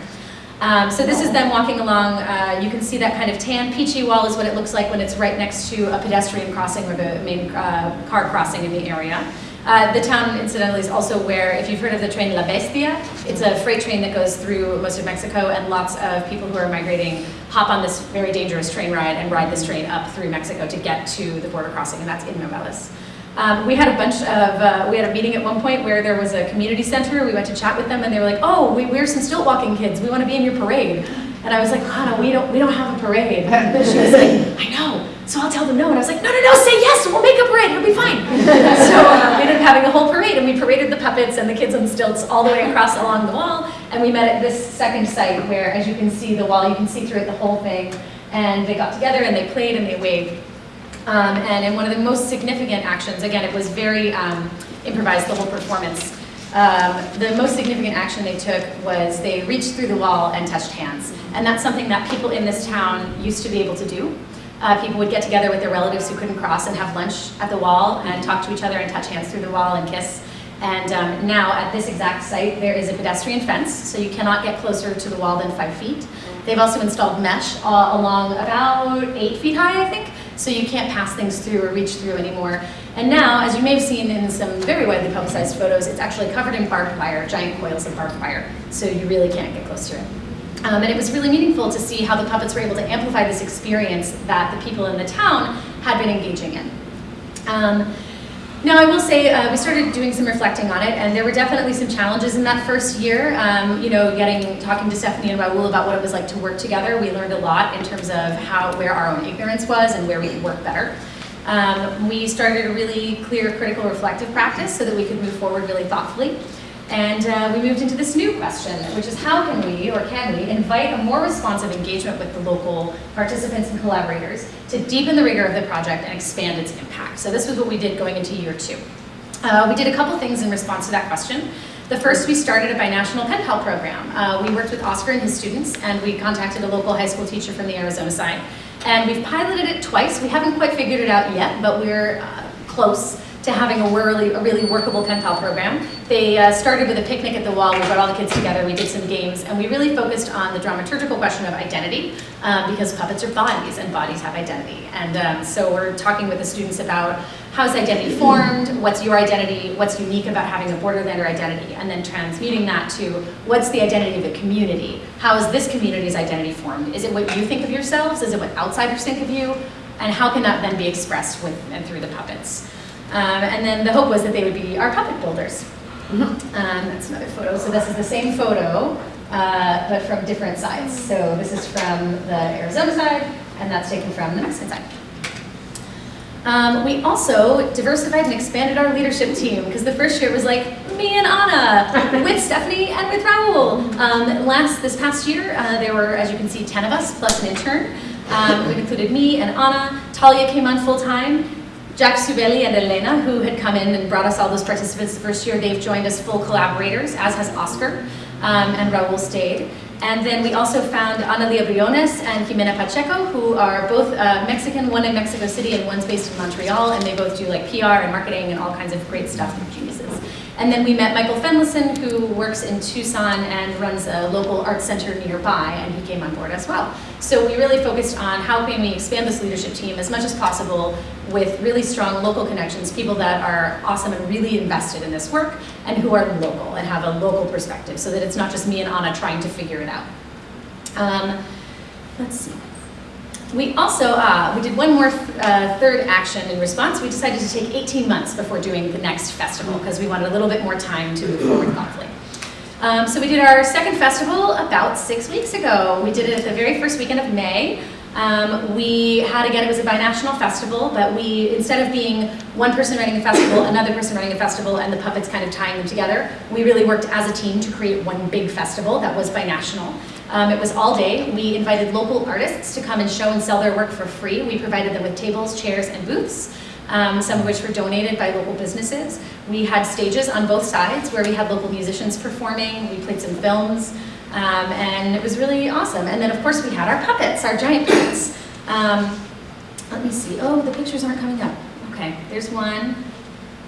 Um, so this is them walking along, uh, you can see that kind of tan peachy wall is what it looks like when it's right next to a pedestrian crossing or the main uh, car crossing in the area. Uh, the town, incidentally, is also where, if you've heard of the train La Bestia, it's a freight train that goes through most of Mexico, and lots of people who are migrating hop on this very dangerous train ride and ride this train up through Mexico to get to the border crossing, and that's in Nogales. Um, we had a bunch of, uh, we had a meeting at one point where there was a community center, we went to chat with them, and they were like, oh, we, we're some stilt walking kids, we want to be in your parade. And I was like, Hannah, we don't, we don't have a parade. And she was like, I know, so I'll tell them no. And I was like, no, no, no, say yes, we'll make a parade, it'll be fine. so uh, we ended up having a whole parade, and we paraded the puppets and the kids on stilts all the way across along the wall. And we met at this second site where, as you can see the wall, you can see through it the whole thing. And they got together and they played and they waved. Um, and in one of the most significant actions, again, it was very um, improvised, the whole performance. Um, the most significant action they took was they reached through the wall and touched hands. And that's something that people in this town used to be able to do. Uh, people would get together with their relatives who couldn't cross and have lunch at the wall and talk to each other and touch hands through the wall and kiss. And um, now at this exact site, there is a pedestrian fence, so you cannot get closer to the wall than five feet. They've also installed mesh uh, along about eight feet high, I think, so you can't pass things through or reach through anymore. And now, as you may have seen in some very widely publicized photos, it's actually covered in barbed wire, giant coils of barbed wire, so you really can't get close to it. Um, and it was really meaningful to see how the puppets were able to amplify this experience that the people in the town had been engaging in. Um, now, I will say uh, we started doing some reflecting on it, and there were definitely some challenges in that first year. Um, you know, getting talking to Stephanie and Raul about what it was like to work together. We learned a lot in terms of how where our own ignorance was and where we could work better. Um, we started a really clear critical reflective practice so that we could move forward really thoughtfully. And uh, we moved into this new question, which is how can we, or can we, invite a more responsive engagement with the local participants and collaborators to deepen the rigor of the project and expand its impact. So this was what we did going into year two. Uh, we did a couple things in response to that question. The first, we started a binational pen pal program. Uh, we worked with Oscar and his students, and we contacted a local high school teacher from the Arizona side. And we've piloted it twice. We haven't quite figured it out yet, but we're uh, close to having a really, a really workable pen pal program. They uh, started with a picnic at the wall. We brought all the kids together. We did some games, and we really focused on the dramaturgical question of identity um, because puppets are bodies, and bodies have identity. And um, so we're talking with the students about how's identity formed, what's your identity, what's unique about having a borderlander identity, and then transmuting that to what's the identity of the community? How is this community's identity formed? Is it what you think of yourselves? Is it what outsiders think of you? And how can that then be expressed with and through the puppets? Um, and then the hope was that they would be our puppet builders. Um, that's another photo. So this is the same photo, uh, but from different sides. So this is from the Arizona side, and that's taken from the Mexican side. Um, we also diversified and expanded our leadership team because the first year was like me and Anna with Stephanie and with Raul. Um, last this past year, uh, there were, as you can see, 10 of us plus an intern. Um, we included me and Anna. Talia came on full time. Jack Subeli and Elena, who had come in and brought us all those participants the first year, they've joined us full collaborators, as has Oscar, um, and Raul stayed. And then we also found Analia Briones and Jimena Pacheco, who are both uh, Mexican, one in Mexico City and one's based in Montreal, and they both do like PR and marketing and all kinds of great stuff, geniuses. And then we met Michael Fenlison, who works in Tucson and runs a local art center nearby, and he came on board as well. So we really focused on how can we expand this leadership team as much as possible with really strong local connections, people that are awesome and really invested in this work, and who are local and have a local perspective, so that it's not just me and Anna trying to figure it out. Um, let's see. We also, uh, we did one more uh, third action in response. We decided to take 18 months before doing the next festival because we wanted a little bit more time to move forward thoughtfully. Um, so we did our second festival about six weeks ago. We did it the very first weekend of May. Um, we had, again, it was a binational festival, but we, instead of being one person running a festival, another person running a festival, and the puppets kind of tying them together, we really worked as a team to create one big festival that was binational. Um, it was all day. We invited local artists to come and show and sell their work for free. We provided them with tables, chairs, and booths, um, some of which were donated by local businesses. We had stages on both sides where we had local musicians performing. We played some films. Um, and it was really awesome. And then of course we had our puppets, our giant puppets. Um, let me see, oh, the pictures aren't coming up. Okay, there's one.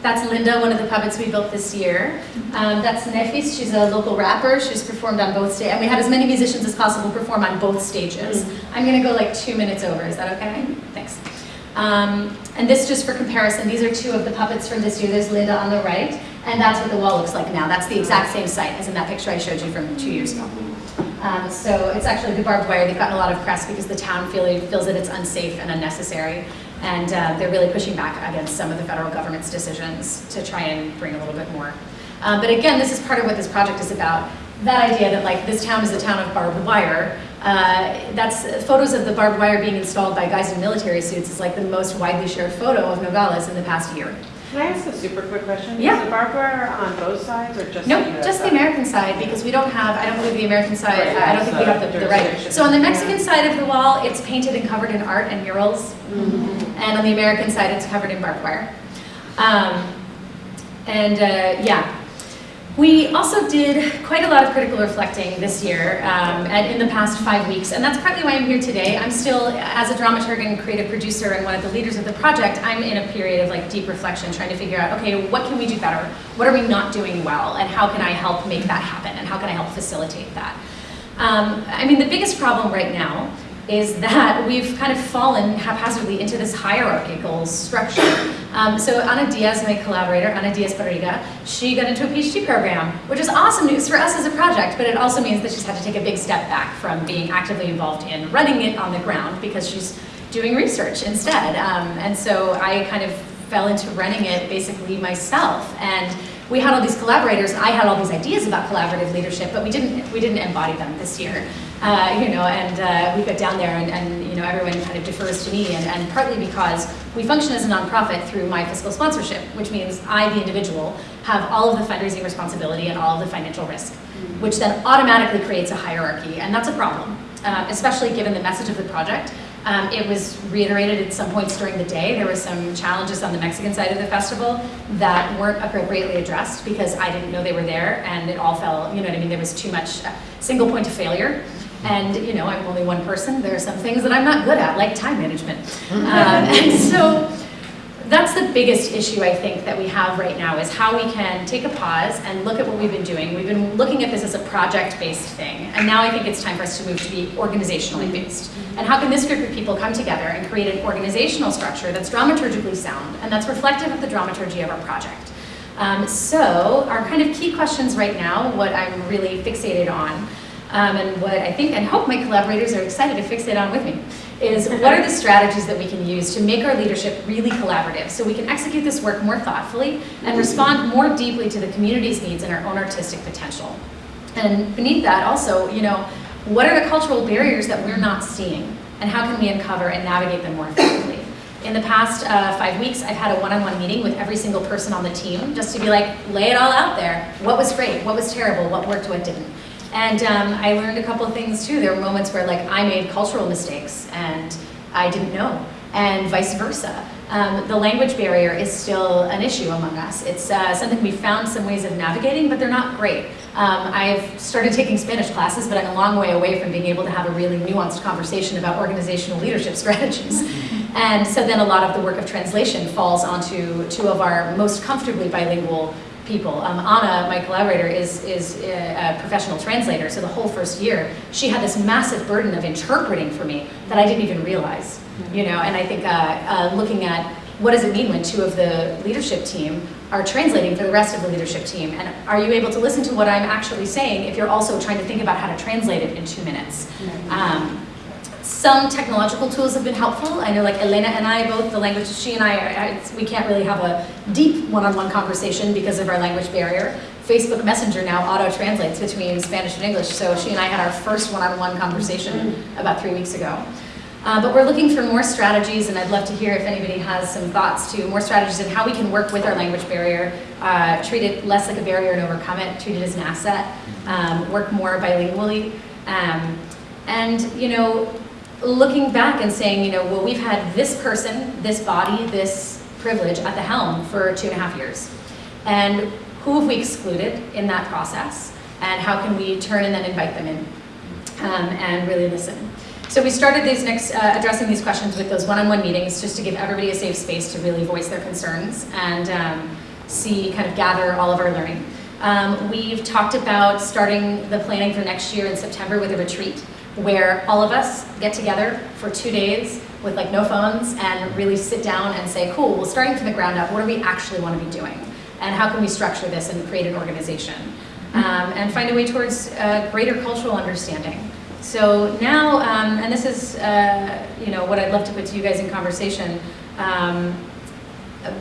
That's Linda, one of the puppets we built this year. Um, that's Nefis, she's a local rapper. She's performed on both stages. And we had as many musicians as possible perform on both stages. I'm gonna go like two minutes over, is that okay? Thanks. Um, and this just for comparison, these are two of the puppets from this year. There's Linda on the right, and that's what the wall looks like now. That's the exact same site as in that picture I showed you from two years ago. Um, so it's actually the barbed wire. They've gotten a lot of press because the town feel, feels that it's unsafe and unnecessary. And uh, they're really pushing back against some of the federal government's decisions to try and bring a little bit more. Um, but again, this is part of what this project is about. That idea that like this town is a town of barbed wire, uh, that's photos of the barbed wire being installed by guys in military suits is like the most widely shared photo of Nogales in the past year. Can I ask a super quick question? Yeah. Is the barbed wire on both sides or just No, the US just the? American side, because we don't have, I don't believe the American side, Right, I don't think we have the, the right. So on the Mexican side of the wall, it's painted and covered in art and murals. And on the American side, it's covered in barbed wire. Um, and uh, yeah, We also did quite a lot of critical reflecting this year um, and in the past five weeks, and that's partly why I'm here today. I'm still, as a dramaturg and creative producer and one of the leaders of the project, I'm in a period of like deep reflection, trying to figure out, okay, what can we do better? What are we not doing well? And how can I help make that happen? And how can I help facilitate that? Um, I mean, the biggest problem right now is that we've kind of fallen haphazardly into this hierarchical structure. Um, so Ana Diaz, my collaborator, Ana Diaz Barriga, she got into a PhD program, which is awesome news for us as a project, but it also means that she's had to take a big step back from being actively involved in running it on the ground because she's doing research instead. Um, and so I kind of fell into running it basically myself. And we had all these collaborators, I had all these ideas about collaborative leadership, but we didn't, we didn't embody them this year. Uh, you know, and uh, we got down there and, and, you know, everyone kind of defers to me, and, and partly because we function as a nonprofit through my fiscal sponsorship, which means I, the individual, have all of the fundraising responsibility and all of the financial risk, which then automatically creates a hierarchy, and that's a problem, uh, especially given the message of the project. Um, it was reiterated at some points during the day. There were some challenges on the Mexican side of the festival that weren't appropriately addressed because I didn't know they were there and it all fell, you know what I mean, there was too much uh, single point of failure. And, you know, I'm only one person. There are some things that I'm not good at, like time management. Um, and so that's the biggest issue I think that we have right now is how we can take a pause and look at what we've been doing. We've been looking at this as a project-based thing, and now I think it's time for us to move to be organizationally based. And how can this group of people come together and create an organizational structure that's dramaturgically sound and that's reflective of the dramaturgy of our project? Um, so our kind of key questions right now, what I'm really fixated on, um, and what I think and hope my collaborators are excited to fix it on with me, is what are the strategies that we can use to make our leadership really collaborative so we can execute this work more thoughtfully and respond more deeply to the community's needs and our own artistic potential. And beneath that also, you know, what are the cultural barriers that we're not seeing and how can we uncover and navigate them more effectively? In the past uh, five weeks, I've had a one-on-one -on -one meeting with every single person on the team just to be like, lay it all out there. What was great? What was terrible? What worked? What didn't? And um, I learned a couple of things too. There were moments where like I made cultural mistakes and I didn't know, and vice versa. Um, the language barrier is still an issue among us. It's uh, something we found some ways of navigating, but they're not great. Um, I've started taking Spanish classes, but I'm a long way away from being able to have a really nuanced conversation about organizational leadership strategies. And so then a lot of the work of translation falls onto two of our most comfortably bilingual people. Um, Anna, my collaborator, is, is a, professional translator, so the whole first year, she had this massive burden of interpreting for me that I didn't even realize, you know, and I think uh, uh, looking at what does it mean when two of the leadership team are translating for the rest of the leadership team, and are you able to listen to what I'm actually saying if you're also trying to think about how to translate it in two minutes? Um, some technological tools have been helpful. I know like Elena and I both, the language, she and I, I we can't really have a deep one-on-one -on -one conversation because of our language barrier. Facebook Messenger now auto-translates between Spanish and English, so she and I had our first one-on-one -on -one conversation about three weeks ago. Uh, but we're looking for more strategies, and I'd love to hear if anybody has some thoughts to more strategies in how we can work with our language barrier, uh, treat it less like a barrier and overcome it, treat it as an asset, um, work more bilingually. Um, and, you know, looking back and saying, you know, well, we've had this person, this body, this privilege at the helm for two and a half years. And who have we excluded in that process? And how can we turn and then invite them in um, and really listen? So we started these next, uh, addressing these questions with those one-on-one -on -one meetings just to give everybody a safe space to really voice their concerns and um, see, kind of gather all of our learning. Um, we've talked about starting the planning for next year in September with a retreat where all of us get together for two days with like no phones and really sit down and say, cool, well starting from the ground up, what do we actually want to be doing? And how can we structure this and create an organization? Um, and find a way towards greater cultural understanding. So now, um, and this is uh, you know what I'd love to put to you guys in conversation, um,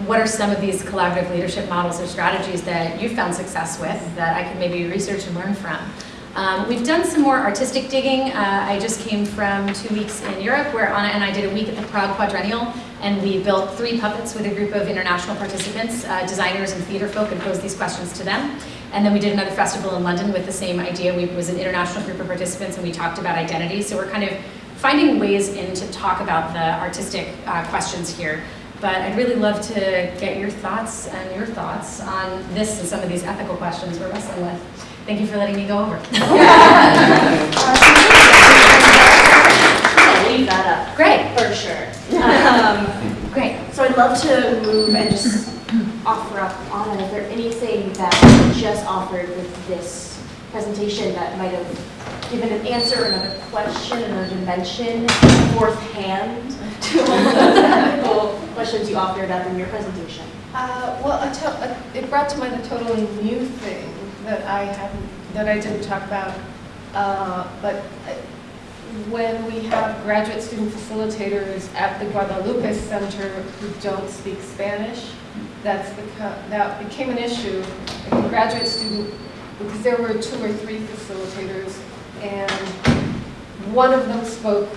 what are some of these collaborative leadership models or strategies that you've found success with that I could maybe research and learn from? Um, we've done some more artistic digging. Uh, I just came from two weeks in Europe where Anna and I did a week at the Prague Quadrennial and we built three puppets with a group of international participants, uh, designers and theater folk and posed these questions to them. And then we did another festival in London with the same idea. We was an international group of participants and we talked about identity. So we're kind of finding ways in to talk about the artistic uh, questions here. But I'd really love to get your thoughts and your thoughts on this and some of these ethical questions we're wrestling with. Thank you for letting me go over. Leave that up, Great, for sure. Um, great. So I'd love to move and just offer up, Anna, is there anything that you just offered with this presentation that might have given an answer, another question, another dimension, fourth hand to all of the technical questions you offered up in your presentation? Uh, Well, a to- a- it brought to mind a totally new thing that I hadn't, that I didn't talk about. Uh, But uh, when we have graduate student facilitators at the Guadalupe Center who don't speak Spanish, that's become, that became an issue. Like graduate student, because there were two or three facilitators, and one of them spoke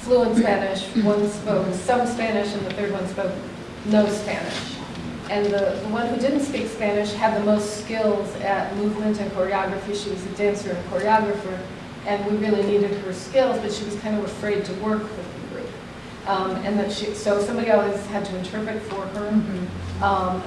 fluent Spanish, one spoke some Spanish, and the third one spoke no Spanish. And the, the one who didn't speak Spanish had the most skills at movement and choreography. She was a dancer and choreographer, and we really needed her skills, but she was kind of afraid to work with the group. Um, and that she, so somebody always had to interpret for her. Um,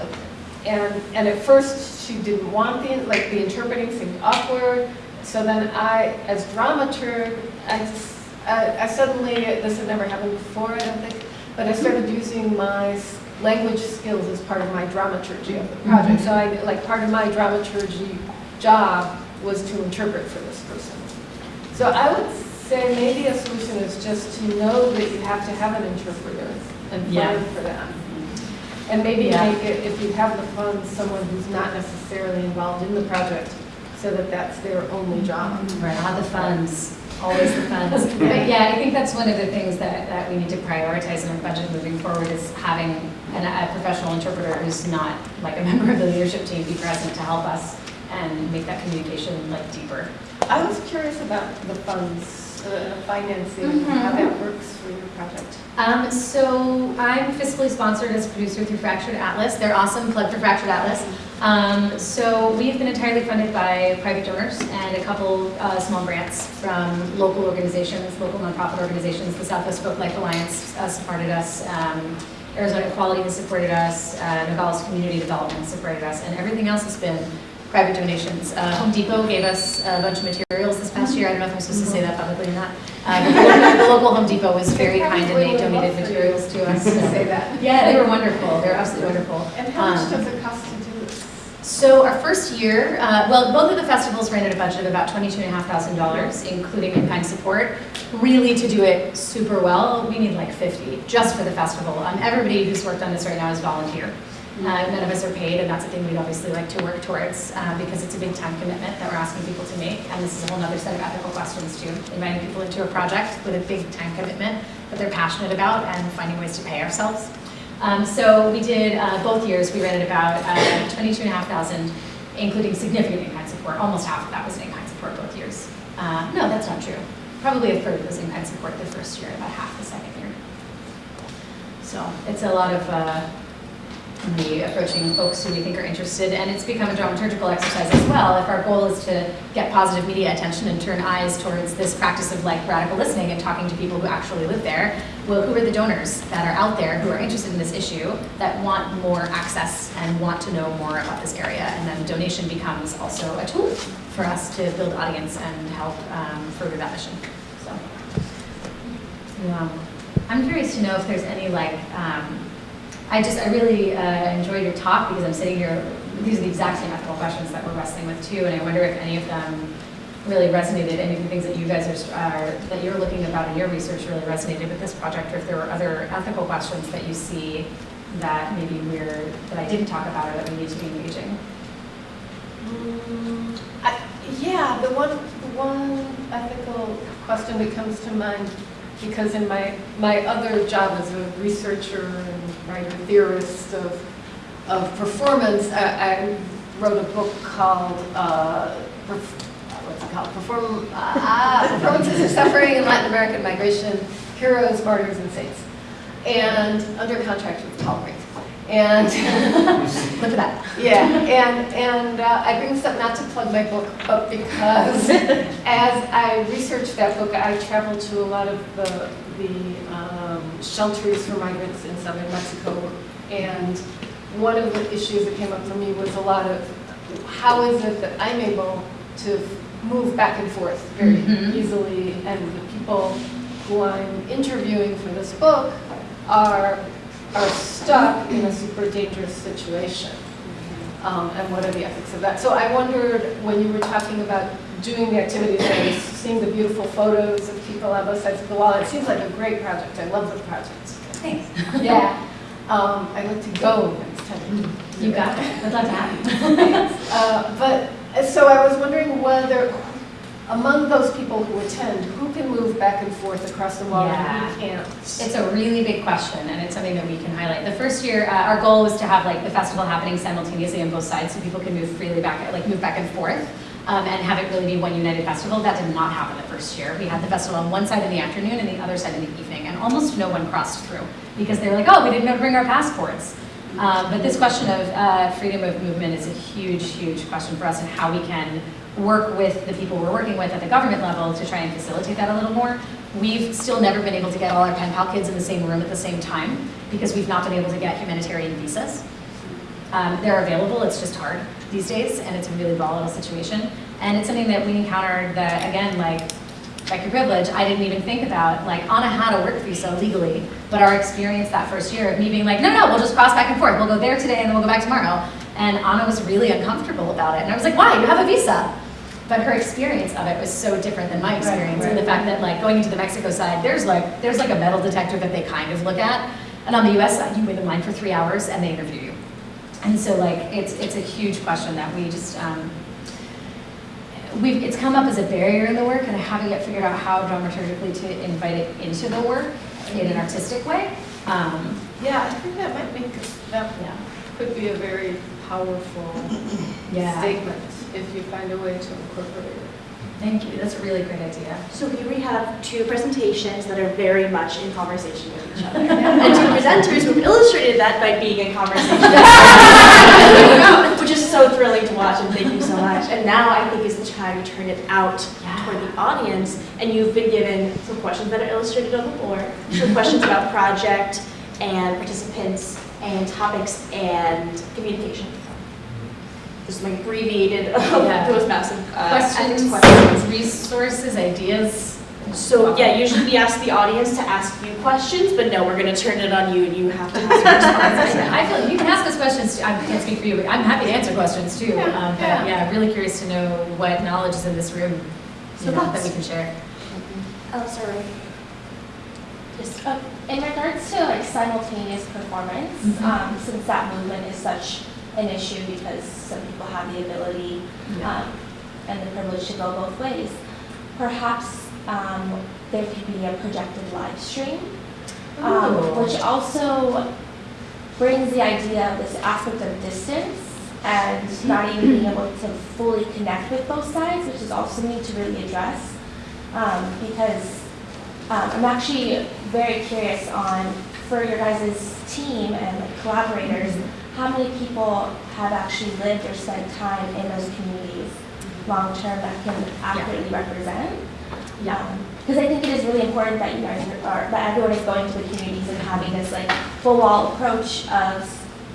and, and at first, she didn't want the, like, the interpreting seemed awkward. So then I, as dramaturg, I suddenly, this had never happened before, I don't think, but I started using my language skills as part of my dramaturgy of the mhm. project. So I, like, part of my dramaturgy job was to interpret for this person. So I would say maybe a solution is just to know that you have to have an interpreter and Yeah. plan for that. And maybe Yeah. make it, if you have the funds, someone who's not necessarily involved in the project, so that that's their only job. Right, I'll the funds, always the funds. But yeah, I think that's one of the things that, that we need to prioritize in our budget moving forward is having an, a professional interpreter who's not like a member of the leadership team be present to help us and make that communication like deeper. I was curious about the funds, the financing, how that works for your project. Um, so I'm fiscally sponsored as a producer through Fractured Atlas. They're awesome, plug for Fractured Atlas. Um, so we've been entirely funded by private donors and a couple uh, small grants from local organizations, local nonprofit organizations. The Southwest Folklife Alliance uh, supported us. Um, Arizona Equality has supported us. Uh, Nogales Community Development supported us, and everything else has been private donations. Uh, Home Depot gave us a bunch of materials this past year. I don't know if I'm supposed to say that publicly or not. But the local- Home Depot was very kind and they donated materials to us. To say that. Yeah, they were wonderful. They were absolutely wonderful. And how much Um, does it cost this? So our first year, uh, well, both of the festivals ran at a budget of about twenty-two and a half thousand dollars, including in-kind support. Really, to do it super well, we need like fifty, just for the festival. Um, everybody who's worked on this right now is volunteer. Uh, none of us are paid, and that's a thing we'd obviously like to work towards, uh, because it's a big time commitment that we're asking people to make. And this is a whole other set of ethical questions too, inviting people into a project with a big time commitment that they're passionate about and finding ways to pay ourselves. Um, so we did, uh, both years, we rented about, uh, twenty-two and a half thousand, including significant in-kind support, almost half of that was in-kind support both years. Uh, no, that's not true. Probably a third was in-kind support the first year, about half the second year. So it's a lot of, uh, me approaching folks who we think are interested, and it's become a dramaturgical exercise as well. If our goal is to get positive media attention and turn eyes towards this practice of like radical listening and talking to people who actually live there, well, who are the donors that are out there who are interested in this issue, that want more access and want to know more about this area? And then donation becomes also a tool for us to build audience and help um, further that mission. So, um, I'm curious to know if there's any like, um, I just, I really uh, enjoyed your talk because I'm sitting here, these are the exact same ethical questions that we're wrestling with too, and I wonder if any of them really resonated, any of the things that you guys are, are that you're looking about in your research really resonated with this project, or if there were other ethical questions that you see that maybe we're, that I didn't talk about or that we need to be engaging. Mm, I- Yeah, the one, the one ethical question that comes to mind, because in my, my other job as a researcher and writer theorist of, of performance, I, I wrote a book called, uh, what's it called? Perform, ah, Performances of Suffering in Latin American Migration, Heroes, Martyrs, and Saints. And under contract with Tolerate. And Look at that. yeah, and, and uh, I bring this up not to plug my book, but because as I researched that book, I traveled to a lot of the, the um, shelters for migrants in southern Mexico. And one of the issues that came up for me was a lot of, how is it that I'm able to move back and forth very Mhm. easily? And the people who I'm interviewing for this book are, are stuck in a super dangerous situation. Um, and what are the ethics of that? So I wondered, when you were talking about doing the activities, was seeing the beautiful photos of people on both sides of the wall. It seems like a great project. I love the project. Thanks. Yeah. Um, I'd like to go next time. You got it. I'd love to have you. Uh, But, so I was wondering whether, among those people who attend, who can move back and forth across the wall and who can't? It's a really big question, and it's something that we can highlight. The first year, uh, our goal was to have like the festival happening simultaneously on both sides, so people can move freely back, like move back and forth, um, and have it really be one united festival. That did not happen the first year. We had the festival on one side in the afternoon and the other side in the evening, and almost no one crossed through because they were like, oh, we didn't know to bring our passports. Um, but this question of uh, freedom of movement is a huge, huge question for us and how we can work with the people we're working with at the government level to try and facilitate that a little more. We've still never been able to get all our pen pal kids in the same room at the same time because we've not been able to get humanitarian visas. Um, they're available, it's just hard these days, and it's a really volatile situation. And it's something that we encountered that, again, like, like your privilege, I didn't even think about, like, Anna had a work visa legally, but our experience that first year of me being like, no, no, we'll just cross back and forth, we'll go there today and then we'll go back tomorrow. And Anna was really uncomfortable about it, and I was like, why, you have a visa? But her experience of it was so different than my experience, and the fact that, like, going into the Mexico side, there's like, there's like a metal detector that they kind of look at, and on the US side, you wait in line for three hours and they interview you. And so like, it's, it's a huge question that we just, um, we've, it's come up as a barrier in the work and I haven't yet figured out how dramaturgically to invite it into the work in an artistic way. Um, Yeah, I think that might make, that yeah. could be a very powerful Yeah. statement if you find a way to incorporate it. Thank you, that's a really great idea. So here we have two presentations that are very much in conversation with each other. And two presenters who have illustrated that by being in conversation. Which is so thrilling to watch, and thank you so much. And now I think is the time to turn it out toward the audience. And you've been given some questions that are illustrated on the board, some questions about project and participants and topics and communication. This is my abbreviated, Yeah. those massive uh, ethics Questions, questions. resources, ideas? So, yeah, usually we ask the audience to ask you questions, but no, we're gonna turn it on you and you have to have some. I feel, you can ask us questions, too. I can't speak for you, but I'm happy to answer questions too. Um, But yeah. yeah, really curious to know what knowledge is in this room, So know, that we can share. Oh, sorry. Just, uh, in regards to like simultaneous performance, Mhm. um, since that movement is such an issue because some people have the ability um, and the privilege to go both ways, perhaps um, there could be a projected live stream, um, which also brings the idea of this aspect of distance and not even being able to fully connect with both sides, which is also something to really address. Um, because um, I'm actually very curious on, for your guys' team and like collaborators, how many people have actually lived or spent time in those communities long-term that can accurately represent? Yeah. Because I think it is really important that you guys are, that everyone is going to the communities and having this like full wall approach of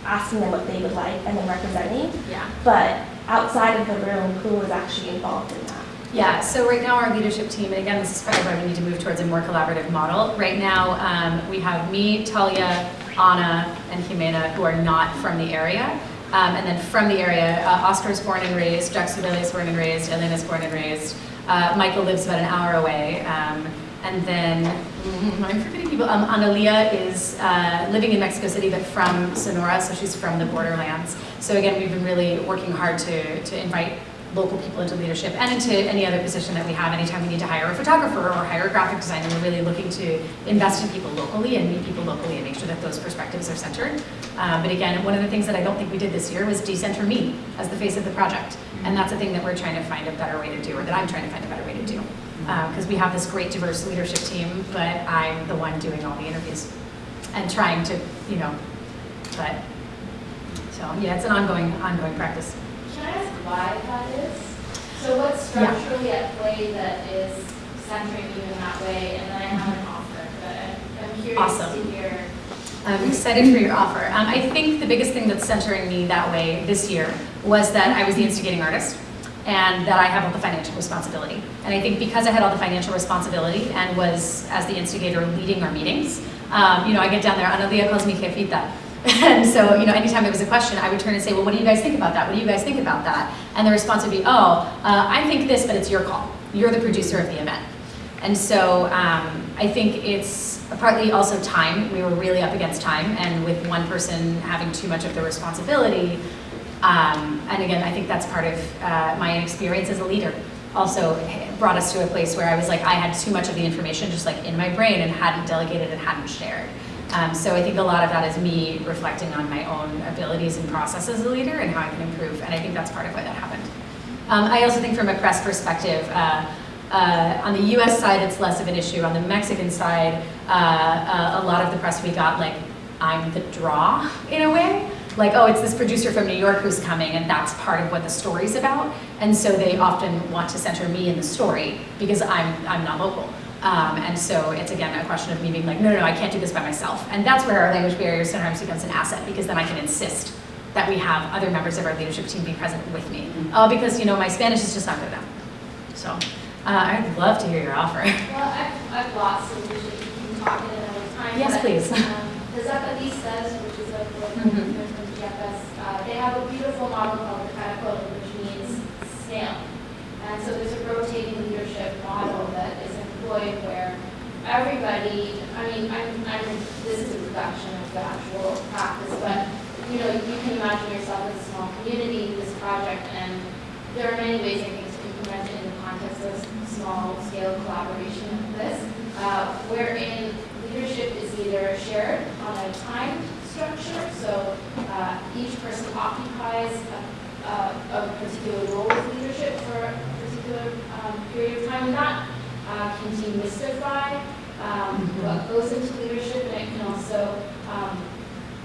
asking them what they would like and then representing. Yeah. But outside of the room, who is actually involved in that? Yeah, so right now our leadership team, and again, this is of why we need to move towards a more collaborative model. Right now, um, we have me, Talia, Anna, and Jimena, who are not from the area. Um, and then from the area, uh, is born and raised, Jack is born and raised, Elena is born and raised. Uh, Michael lives about an hour away. Um, and then, I'm forgetting people, um, Analia is uh, living in Mexico City, but from Sonora, so she's from the borderlands. So again, we've been really working hard to, to invite local people into leadership and into any other position that we have anytime we need to hire a photographer or hire a graphic designer. We're really looking to invest in people locally and meet people locally and make sure that those perspectives are centered. Uh, but again, one of the things that I don't think we did this year was decenter me as the face of the project. And that's a thing that we're trying to find a better way to do, or that I'm trying to find a better way to do. Because we have this great diverse leadership team, but I'm the one doing all the interviews and trying to, you know, but, so yeah, it's an ongoing, ongoing practice. Can I ask why that is? So what's structurally at play that is centering you in that way? And then I have an offer, but I'm- curious Awesome. to hear. I'm excited for your offer. Um, I think the biggest thing that's centering me that way this year was that I was the instigating artist and that I have all the financial responsibility. And I think because I had all the financial responsibility and was, as the instigator, leading our meetings, um, you know, I get down there, Analia calls me jefita. And so, you know, anytime there was a question, I would turn and say, well, what do you guys think about that? What do you guys think about that? And the response would be, oh, uh, I think this, but it's your call. You're the producer of the event. And so um, I think it's partly also time. We were really up against time, and with one person having too much of the responsibility, um, and again, I think that's part of uh, my experience as a leader. Also brought us to a place where I was like, I had too much of the information just like in my brain and hadn't delegated and hadn't shared. Um, so I think a lot of that is me reflecting on my own abilities and process as a leader and how I can improve, and I think that's part of why that happened. Um, I also think from a press perspective, uh, uh, on the US side, it's less of an issue. On the Mexican side, uh, uh, a lot of the press we got, like, I'm the draw in a way. Like, oh, it's this producer from New York who's coming, and that's part of what the story's about. And so they often want to center me in the story because I'm, I'm not local. Um, and so it's again a question of me being like, no, no, no, I can't do this by myself. And that's where our language barrier sometimes becomes an asset because then I can insist that we have other members of our leadership team be present with me. Uh, because, you know, my Spanish is just not good enough. So uh, I'd love to hear your offer. Well, I've, I've lost some usually you can talk at another time. Yes, but, please. um, The Zapatistas, which is a political Mhm. from Chiapas, uh, they have a beautiful model called the Caracol, which means snail. And so there's a rotating leadership model that is employed where everybody, I mean, I'm, I'm, this is a reduction of the actual practice, but, you know, you can imagine yourself as a small community, this project, and there are many ways, I think, to implement it in the context of small scale collaboration this, uh, wherein leadership is either shared on a time structure, so uh, each person occupies a, a, a particular role of leadership for a particular um, period of time, not uh, can demystify um, what goes into leadership, and it can also um,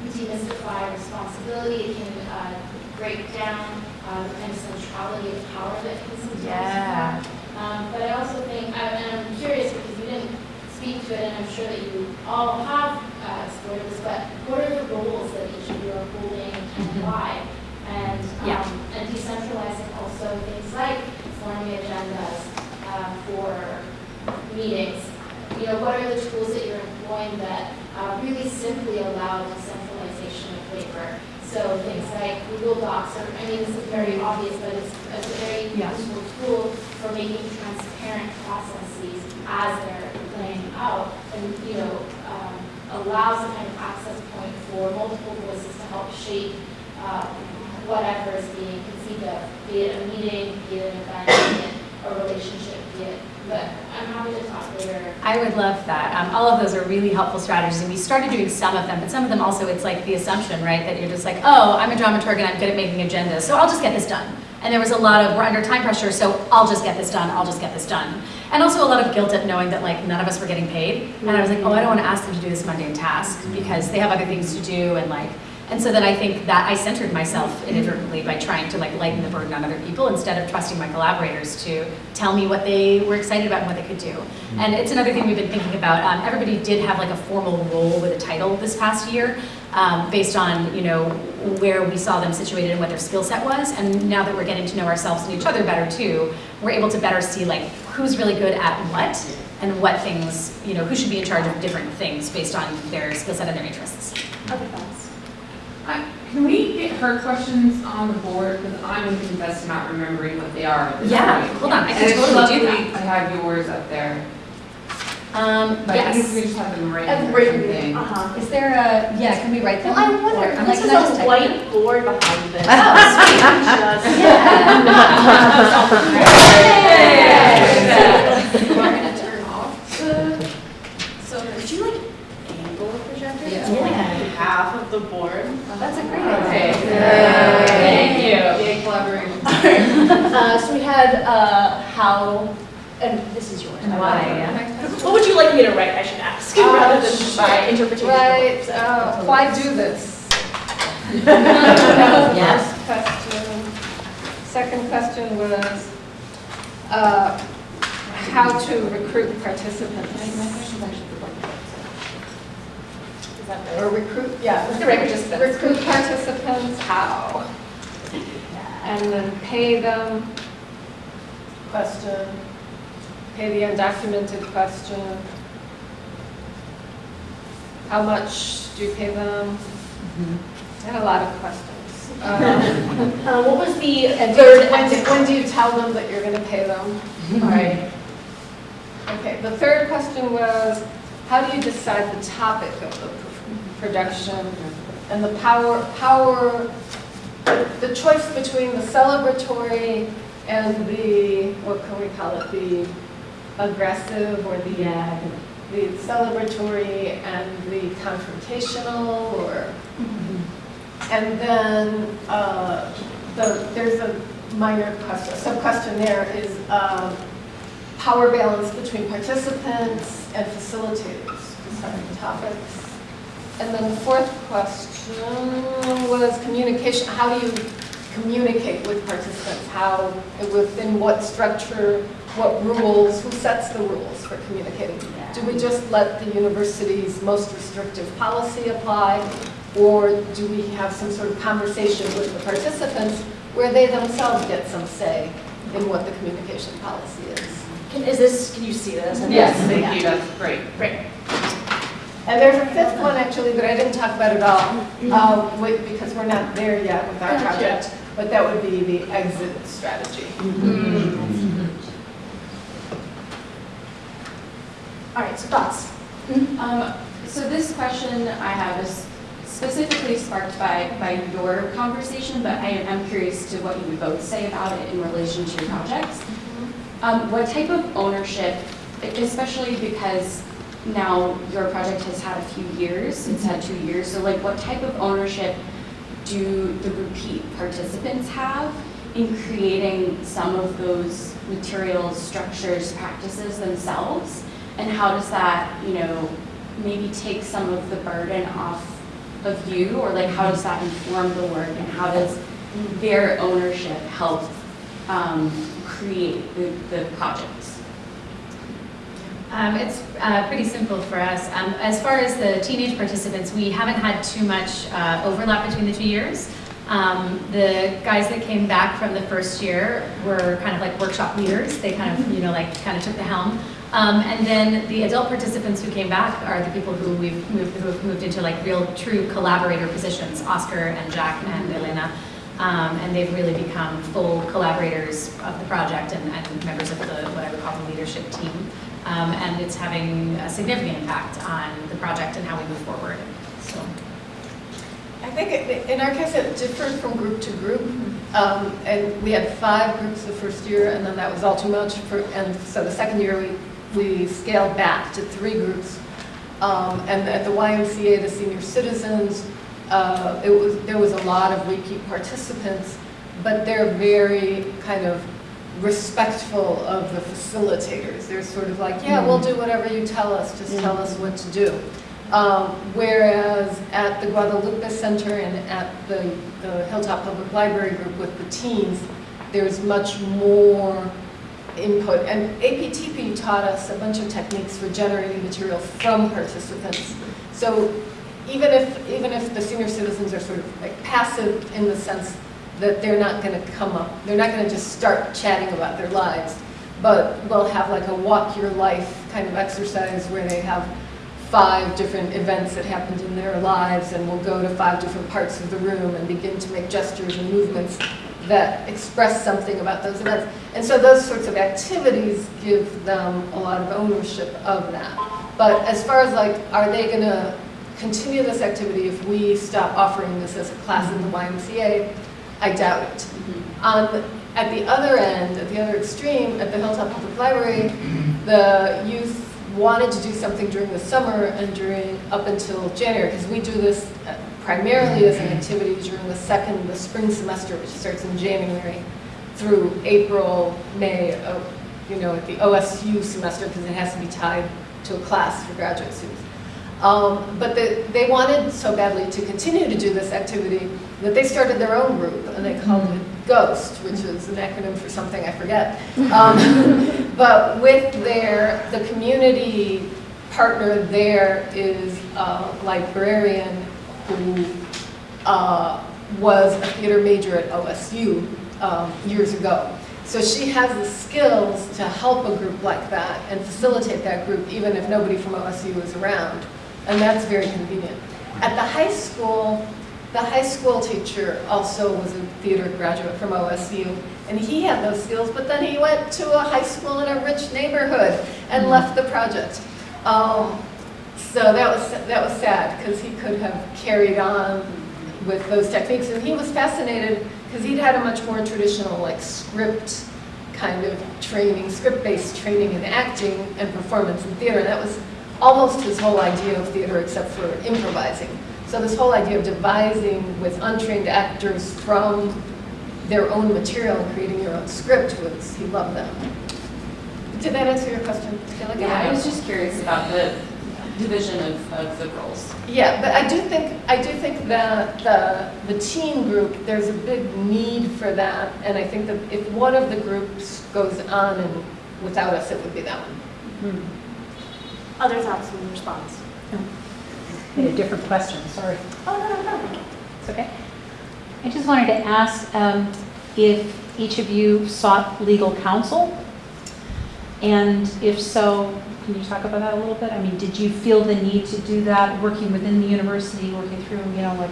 demystify responsibility. It can uh, break down uh, the kind of centrality of power that can sometimes Yeah. Um, but I also think, I- and I'm curious because you didn't speak to it, and I'm sure that you all have uh, explored this, but what are the roles that each of you are holding and why? And, Yeah. um, and decentralizing also things like forming agendas uh, for meetings. You know, what are the tools that you're employing that uh, really simply allow decentralization of labor? So things like Google Docs, I mean, this is very obvious, but it's, it's a very Yeah. useful tool for making transparent processes as they're playing out. And, you know, um, allows a kind of access point for multiple voices to help shape uh, whatever is being conceived of, be it a meeting, be it an event, a relationship, be it, but I'm happy to talk later. I would love that. Um, all of those are really helpful strategies, and we started doing some of them, but some of them also, it's like the assumption, right, that you're just like, oh, I'm a dramaturg and I'm good at making agendas, so I'll just get this done. And there was a lot of, we're under time pressure, so I'll just get this done, I'll just get this done. And also a lot of guilt at knowing that like none of us were getting paid. And I was like, oh, I don't want to ask them to do this mundane task because they have other things to do and like, and so then I think that I centered myself inadvertently by trying to like lighten the burden on other people instead of trusting my collaborators to tell me what they were excited about and what they could do. And it's another thing we've been thinking about. Um, everybody did have like a formal role with a title this past year um, based on, you know, where we saw them situated and what their skill set was. And now that we're getting to know ourselves and each other better too, we're able to better see like who's really good at what and what things, you know, who should be in charge of different things based on their skill set and their interests. Other thoughts? Uh, Can we get her questions on the board, because I'm going to confess to not remembering what they are at this Yeah, point. hold on, I And can it's totally do lovely that. to have yours up there, Um, but I think we just have them I've written or written, something. uh-huh. Is there a, yeah, can we write them? Well, I wonder, I'm like, this can is a type white it? board behind this. Oh, We're gonna turn off the, so would you like angle the projector? It's only Yeah. half of the board. That's a great Okay. idea. Thank you. Yay, collaboration. Uh, so we had, uh, how, and this is yours. And why, yeah. What would you like me to write, I should ask, Uh, rather than my interpretation? Right, uh, why do this? Yes. First question. Second question was, uh, how to recruit participants. That right? Or recruit, yeah. Participants. Recruit participants, how? And then pay them, question. Pay the undocumented question. How much do you pay them? I had a lot of questions. Um, Uh, what was the third? when do, when do you tell them that you're gonna pay them? All right. Okay, the third question was, how do you decide the topic of the production? And the power, power, the choice between the celebratory and the, what can we call it, the aggressive or the, the celebratory and the confrontational or? And then, uh, the, there's a minor question, sub-question there is, um, power balance between participants and facilitators, deciding topics. And then the fourth question was communication, how do you communicate with participants? How, within what structure, what rules, who sets the rules for communicating? Do we just let the university's most restrictive policy apply? Or do we have some sort of conversation with the participants where they themselves get some say in what the communication policy is? Can, is this, can you see this? Yes. Thank you, that's great. Great. And there's a fifth one actually that I didn't talk about at all, uh, wait, because we're not there yet with our project, but that would be the exit strategy. All right, so thoughts? Um, so this question I have is specifically sparked by, by your conversation, but I am curious to what you would both say about it in relation to your projects. Um, what type of ownership, especially because now your project has had a few years, it's had two years, so like what type of ownership do the repeat participants have in creating some of those materials, structures, practices themselves? And how does that, you know, maybe take some of the burden off of you, or like how does that inform the work, and how does their ownership help um, create the, the projects? Um, it's uh, pretty simple for us. Um, as far as the teenage participants, we haven't had too much uh, overlap between the two years. Um, the guys that came back from the first year were kind of like workshop leaders. They kind of, you know, like kind of took the helm. Um, and then the adult participants who came back are the people who we've moved, who have moved into like real true collaborator positions, Oscar and Jack and Elena. Um, and they've really become full collaborators of the project and, and members of the, what I would call the leadership team. Um, and it's having a significant impact on the project and how we move forward. So. I think it- in our case, it differed from group to group. Um, And we had five groups the first year, and then that was all too much. for- And so the second year, we we scaled back to three groups. Um, And at the YMCA, the senior citizens, uh, it was, there was a lot of repeat participants, but they're very kind of respectful of the facilitators. They're sort of like, yeah, we'll do whatever you tell us, just tell us what to do. Um, Whereas at the Guadalupe Center and at the the Hilltop Public Library group with the teens, there's much more input. And APTP taught us a bunch of techniques for generating material from participants. So even if, even if the senior citizens are sort of like passive in the sense that they're not going to come up, they're not going to just start chatting about their lives, but we'll have like a walk your life kind of exercise where they have five different events that happened in their lives and we'll go to five different parts of the room and begin to make gestures and movements that express something about those events. And so those sorts of activities give them a lot of ownership of that. But as far as like, are they going to continue this activity if we stop offering this as a class in the YMCA? I doubt it. On, at the other end, at the other extreme, at the Hilltop Public Library, the youth wanted to do something during the summer and during, up until January, because we do this uh, primarily as an activity during the second, the spring semester, which starts in January through April, May, of, you know, at the OSU semester, because it has to be tied to a class for graduate students. Um, but the, they wanted so badly to continue to do this activity that they started their own group, and they called it GHOST, which is an acronym for something I forget. Um, but with their, the community partner there is a librarian who uh, was a theater major at OSU um, years ago. So she has the skills to help a group like that and facilitate that group even if nobody from OSU is around. And that's very convenient. At the high school, the high school teacher also was a theater graduate from OSU, and he had those skills, but then he went to a high school in a rich neighborhood and left the project. Um, so that was, that was sad, because he could have carried on with those techniques, and he was fascinated, because he'd had a much more traditional, like, script kind of training, script-based training in acting and performance in theater, and that was almost his whole idea of theater, except for improvising. So this whole idea of devising with untrained actors from their own material and creating your own script was, he loved that. Did that answer your question? I like Yeah, I was just curious about the division of, of the roles. Yeah, but I do think, I do think that the, the teen group, there's a big need for that, and I think that if one of the groups goes on and without us, it would be that one. Hmm. Other thoughts in response? I had a different question, sorry. Oh, no, no, no. It's okay. I just wanted to ask um, if each of you sought legal counsel? And if so, can you talk about that a little bit? I mean, did you feel the need to do that, working within the university, working through, you know, like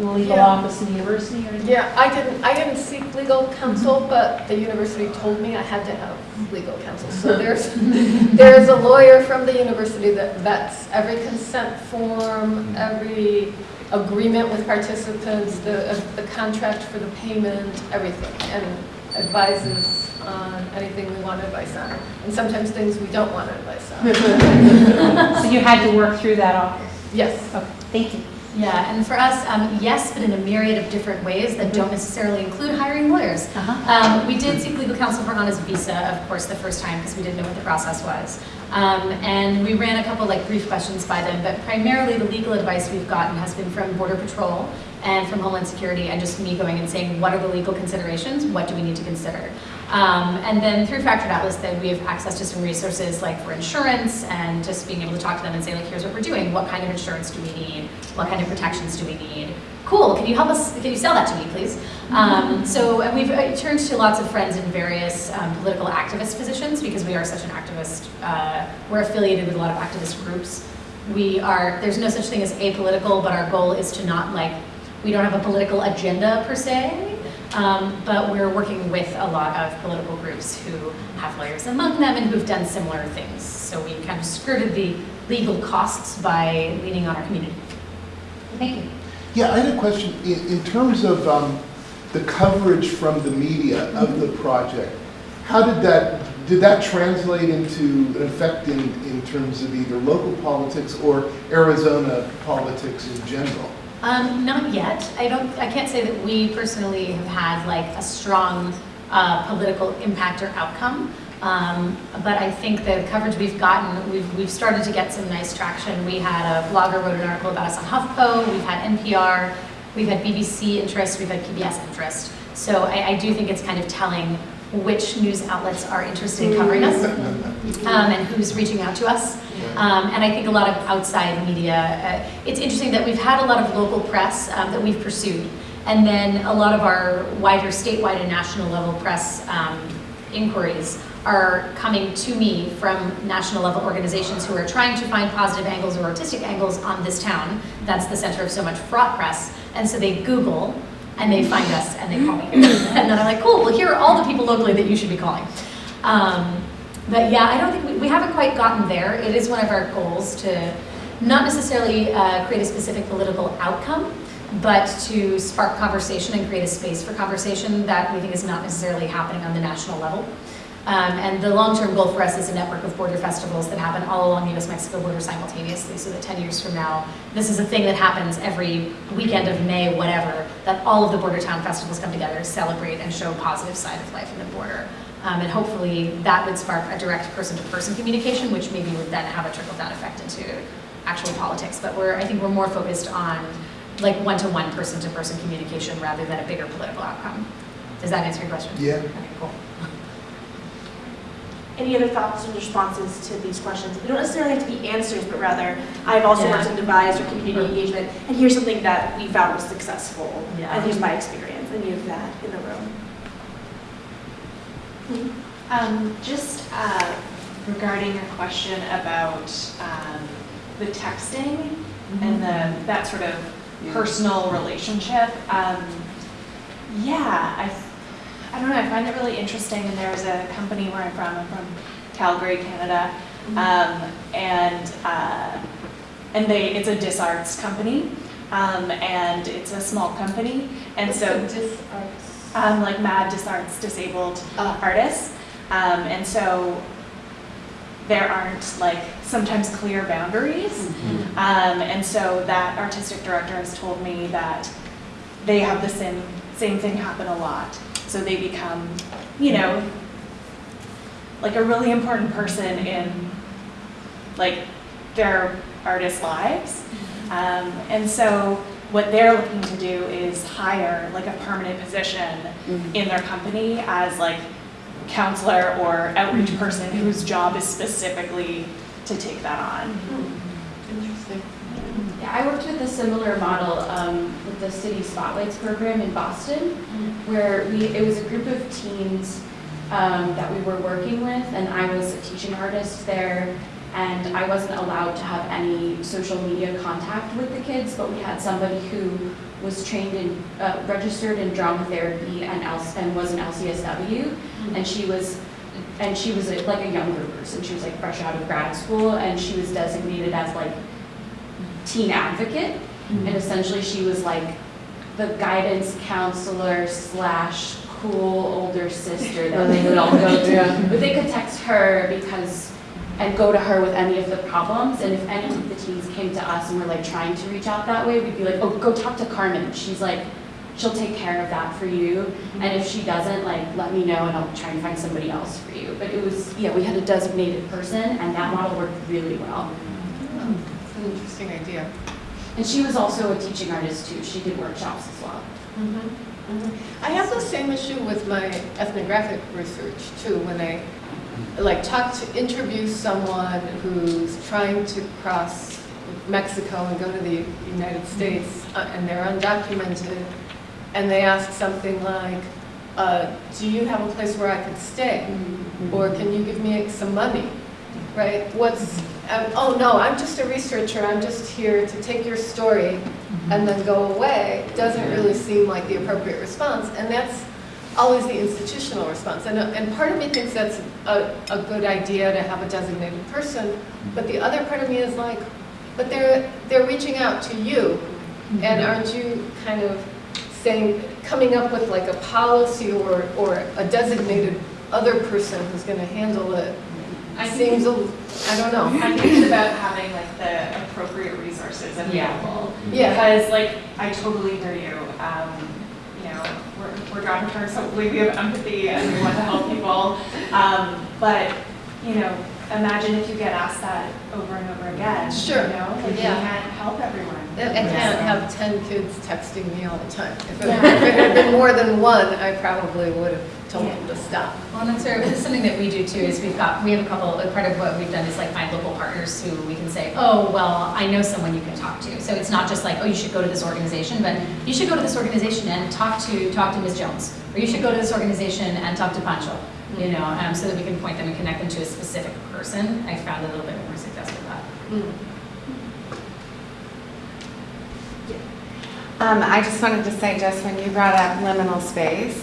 legal Yeah. office in the university or anything? Yeah, I didn't, I didn't seek legal counsel, but the university told me I had to have legal counsel. So there's, there's a lawyer from the university that vets every consent form, every agreement with participants, the, uh, the contract for the payment, everything, and advises on anything we want advice on, and sometimes things we don't want advice on. So you had to work through that office? Yes. Okay, thank you. Yeah, and for us, um, yes, but in a myriad of different ways that don't necessarily include hiring lawyers. Uh-huh. Um, we did seek legal counsel for Ana's visa, of course, the first time because we didn't know what the process was. Um, and we ran a couple like brief questions by them, but primarily the legal advice we've gotten has been from Border Patrol and from Homeland Security and just me going and saying, what are the legal considerations? What do we need to consider? Um, and then through Fractured Atlas, then we have access to some resources like for insurance and just being able to talk to them and say like, here's what we're doing. What kind of insurance do we need? What kind of protections do we need? Cool, can you help us, can you sell that to me, please? Um, so and we've uh, turned to lots of friends in various um, political activist positions because we are such an activist, uh, we're affiliated with a lot of activist groups. We are, there's no such thing as apolitical, but our goal is to not like, we don't have a political agenda per se, um, but we're working with a lot of political groups who have lawyers among them and who've done similar things. So we kind of skirted the legal costs by leaning on our community. Thank you. Yeah, I had a question. In, in terms of um, the coverage from the media of the project, how did that, did that translate into an effect in, in terms of either local politics or Arizona politics in general? Um, not yet. I don't, I can't say that we personally have had like a strong uh, political impact or outcome. Um, but I think the coverage we've gotten, we've, we've started to get some nice traction. We had a blogger wrote an article about us on HuffPo, we've had NPR, we've had BBC interest, we've had PBS interest. So I, I do think it's kind of telling which news outlets are interested in covering us um, and who's reaching out to us. Um, and I think a lot of outside media, uh, it's interesting that we've had a lot of local press um, that we've pursued. And then a lot of our wider statewide and national level press um, inquiries are coming to me from national level organizations who are trying to find positive angles or artistic angles on this town. That's the center of so much fraught press. And so they Google and they find us and they call me. and then I'm like, cool, well here are all the people locally that you should be calling. Um, but yeah, I don't think, we, we haven't quite gotten there. It is one of our goals to not necessarily uh, create a specific political outcome, but to spark conversation and create a space for conversation that we think is not necessarily happening on the national level. Um, and the long-term goal for us is a network of border festivals that happen all along the US-Mexico border simultaneously, so that 10 years from now, this is a thing that happens every weekend of May, whatever, that all of the border town festivals come together to celebrate and show a positive side of life in the border. Um, and hopefully that would spark a direct person-to-person communication, which maybe would then have a trickle-down effect into actual politics. But we're, I think we're more focused on like one-to-one person-to-person communication rather than a bigger political outcome. Does that answer your question? Yeah. Okay, cool. Any other thoughts and responses to these questions? They don't necessarily have to be answers, but rather, I've also Yeah. worked in devised or community engagement, and here's something that we found was successful, Yeah. and here's my experience, and you have that in the room. Um, just uh, regarding your question about um, the texting and the, that sort of personal relationship, um, yeah, I, I don't know, I find it really interesting, and there's a company where I'm from, I'm from Calgary, Canada, um, and, uh, and they, it's a disarts company, um, and it's a small company, and so. Um, like Mad Disarts Disabled Artists, um, and so there aren't like sometimes clear boundaries, um, and so that artistic director has told me that they have the same same thing happen a lot. So they become, you know, like a really important person in like their artists' lives. Mm-hmm. Um, and so what they're looking to do is hire like a permanent position mm-hmm. in their company as like counselor or outreach mm-hmm. person whose job is specifically to take that on. Interesting. Yeah, I worked with a similar model um, with the City Spotlights program in Boston, where we, it was a group of teens um, that we were working with, and I was a teaching artist there, and I wasn't allowed to have any social media contact with the kids, but we had somebody who was trained in, uh, registered in drama therapy and else, and was an LCSW, and she was, and she was a- like a younger person, she was like fresh out of grad school, and she was designated as like teen advocate, and mm-hmm. essentially she was like the guidance counselor slash cool older sister that they would all go to. Yeah. But they could text her because, and go to her with any of the problems, and if any of the teens came to us and were like trying to reach out that way, we'd be like, oh, go talk to Carmen, she's like, she'll take care of that for you, mm-hmm. and if she doesn't, like, let me know and I'll try and find somebody else for you. But it was, yeah, we had a designated person, and that model worked really well. It's an interesting idea. And she was also a teaching artist too. She did workshops as well. I have the same issue with my ethnographic research too, when I like talk to, interview someone who's trying to cross Mexico and go to the United States uh, and they're undocumented and they ask something like, uh, do you have a place where I could stay? Or can you give me some money? Right? What's, um, oh no, I'm just a researcher, I'm just here to take your story and then go away, doesn't really seem like the appropriate response. And that's always the institutional response. And, uh, and part of me thinks that's a, a good idea to have a designated person, but the other part of me is like, but they're, they're reaching out to you. And aren't you kind of saying, coming up with like a policy or, or a designated other person who's gonna handle it? I think Seems, a I don't know. I think it's about having like the appropriate resources available. Yeah. Because like, I totally hear you. Um, you know, we're, we're dramatists, hopefully we have empathy and we want to help people. Um, but, you know, imagine if you get asked that over and over again. Sure. You know, like you can't help everyone. I I can't have 10 kids texting me all the time. If it if it had been more than one, I probably would have told them to stop. Well, and that's sort of, something that we do too, is we've got, we have a couple, like, part of what we've done is like find local partners who we can say, oh, well, I know someone you can talk to. So it's not just like, oh, you should go to this organization, but you should go to this organization and talk to, talk to Ms. Jones. Or you should go to this organization and talk to Pancho, you know, um, so that we can point them and connect them to a specific person. I found a little bit more success with that. Um, I just wanted to say, just when you brought up liminal space,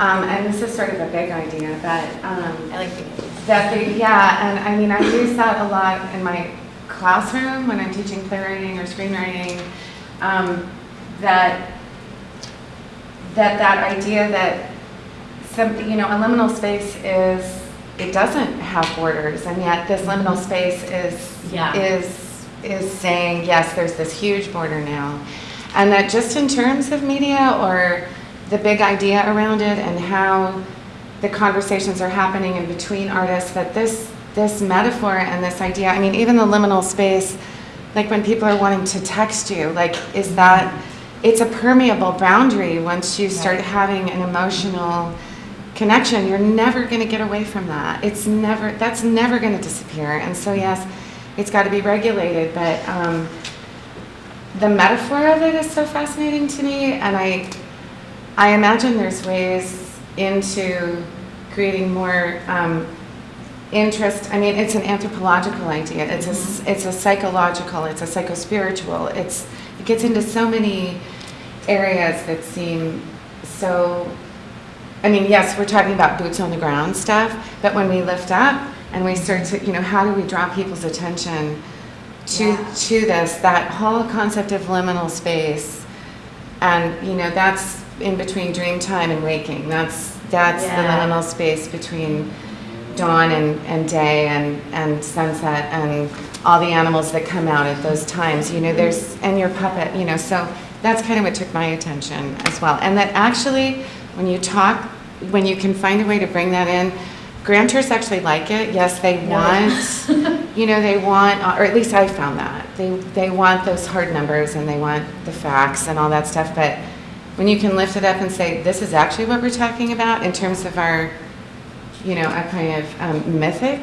um, and this is sort of a big idea, but, um, I like that the, yeah, and I mean, I use that a lot in my classroom when I'm teaching playwriting or screenwriting, um, that, that that idea that some, you know, a liminal space is, it doesn't have borders, and yet this liminal space is, Yeah. is, is saying, yes, there's this huge border now. And that just in terms of media or the big idea around it and how the conversations are happening in between artists, that this, this metaphor and this idea, I mean, even the liminal space, like when people are wanting to text you, like, is that, it's a permeable boundary once you start having an emotional connection, you're never going to get away from that. It's never, that's never going to disappear. And so, yes, it's got to be regulated, but um, the metaphor of it is so fascinating to me. And I, I imagine there's ways into creating more um, interest. I mean, it's an anthropological idea. It's a, it's a psychological. It's a psychospiritual. It's it gets into so many areas that seem so. I mean, yes, we're talking about boots on the ground stuff, but when we lift up and we start to, you know, how do we draw people's attention to Yeah. to this? That whole concept of liminal space, and you know, that's in between dream time and waking. That's that's the liminal space between dawn and, and day and, and sunset and all the animals that come out at those times. You know, there's and your puppet. You know, so that's kind of what took my attention as well. And that actually, when you talk, when you can find a way to bring that in. Grantors actually like it. Yes, they want you know, they want, or at least I found that, they, they want those hard numbers and they want the facts and all that stuff, but when you can lift it up and say, this is actually what we're talking about in terms of our, you know, a kind of um, mythic,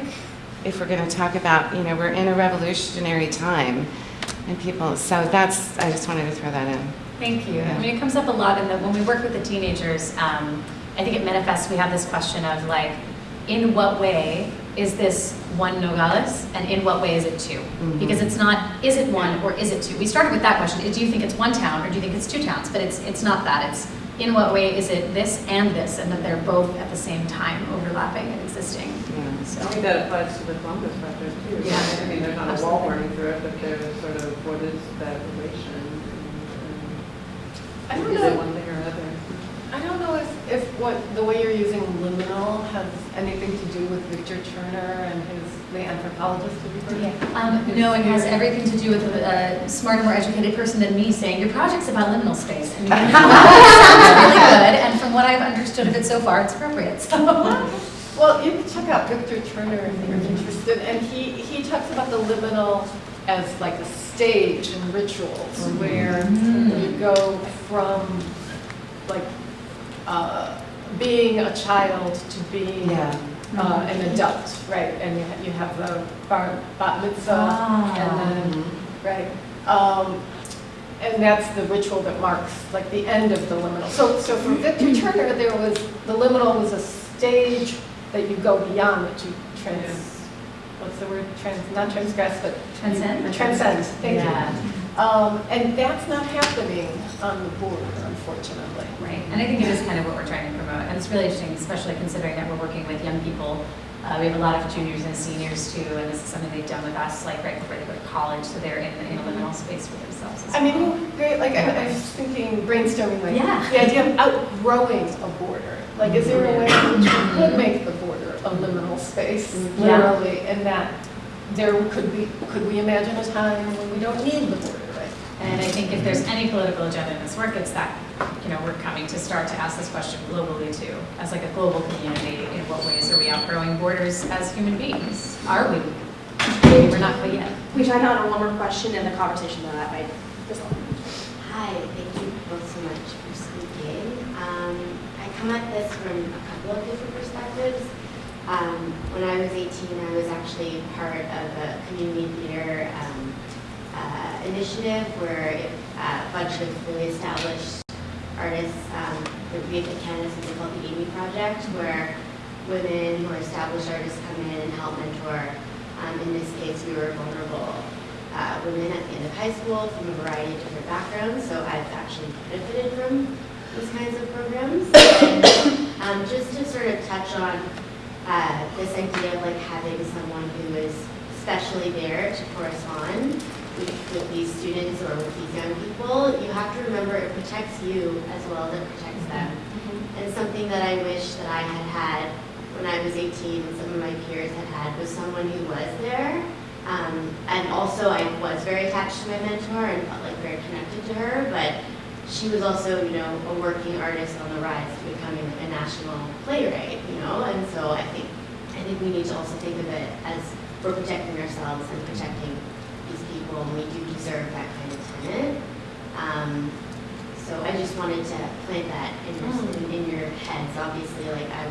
if we're going to talk about, you know, we're in a revolutionary time and people, so that's, I just wanted to throw that in. Thank you. I mean, it comes up a lot in the, when we work with the teenagers, um, I think it manifests, we have this question of like, in what way is this one Nogales and in what way is it 2 Mhm. Because it's not, is it one or is it two? We started with that question, do you think it's one town or do you think it's two towns? But it's, it's not that, it's in what way is it this and this and that they're both at the same time overlapping and existing. So. I think that applies to the Columbus project too. Yeah. I mean, there's not a wall Absolutely. running through it, but there's sort of, what is that relation? I don't Is know. it one thing or another? I don't know if, if what, the way you're using liminal has anything to do with Victor Turner and his, the anthropologist, you heard? Yeah. Um, no, it has everything to do with a, a smarter, more educated person than me saying, your project's about liminal space. I mean, it sounds really good, and from what I've understood of it so far, it's appropriate, so. Well, you can check out Victor Turner if you're interested, and he, he talks about the liminal as like a stage in rituals where you go from like uh, being a child to being Yeah. uh, an adult, right? And you ha- you have the bar, bat mitzvah, Ah. and then, right? Um, and that's the ritual that marks like the end of the liminal. So, so for Victor Turner, there was, the liminal was a stage that you go beyond, that you trans, what's the word, trans, not transgress, but. Transcend? Transcend, thank Yeah. you. Um, and that's not happening on the board, unfortunately. Right, and I think it is kind of what we're trying to promote, and it's really interesting, especially considering that we're working with young people. Uh, we have a lot of juniors and seniors too, and this is something they've done with us, like right before they go to college, so they're in, in a liminal space for themselves as I mean, well. it would be great, like, I I was thinking, brainstorming, like, Yeah. the idea of outgrowing a border. Like, is there a way in which we could make the border a liminal space, Yeah. literally, and that there could be, could we imagine a time when we don't need the border? And I think if there's any political agenda in this work, it's that, you know, we're coming to start to ask this question globally too, as like a global community, in what ways are we outgrowing borders as human beings? Are we? Maybe we're not quite yet. We tried to honor one more question in the conversation though, that I just Hi, thank you both so much for speaking. Um, I come at this from a couple of different perspectives. Um, when I was 18, I was actually part of a community theater um, uh, initiative where uh, a bunch of really established artists um, that we at Canada something called the Amy Project, where women who are established artists come in and help mentor. Um, in this case, we were vulnerable uh, women at the end of high school from a variety of different backgrounds, so I've actually benefited from these kinds of programs. And um, just to sort of touch on uh, this idea of like having someone who is especially there to correspond with, with these students or with these young people, you have to remember it protects you as well as it protects them. And something that I wish that I had had when I was 18 and some of my peers had had was someone who was there. Um, and also I was very attached to my mentor and felt like very connected to her, but she was also, you know, a working artist on the rise to becoming a national playwright, you know, and so I think I think we need to also think of it as we're protecting ourselves and protecting people, and we do deserve that kind of tenant. Um, so I just wanted to plant that in, your- in, in your heads. Obviously, like I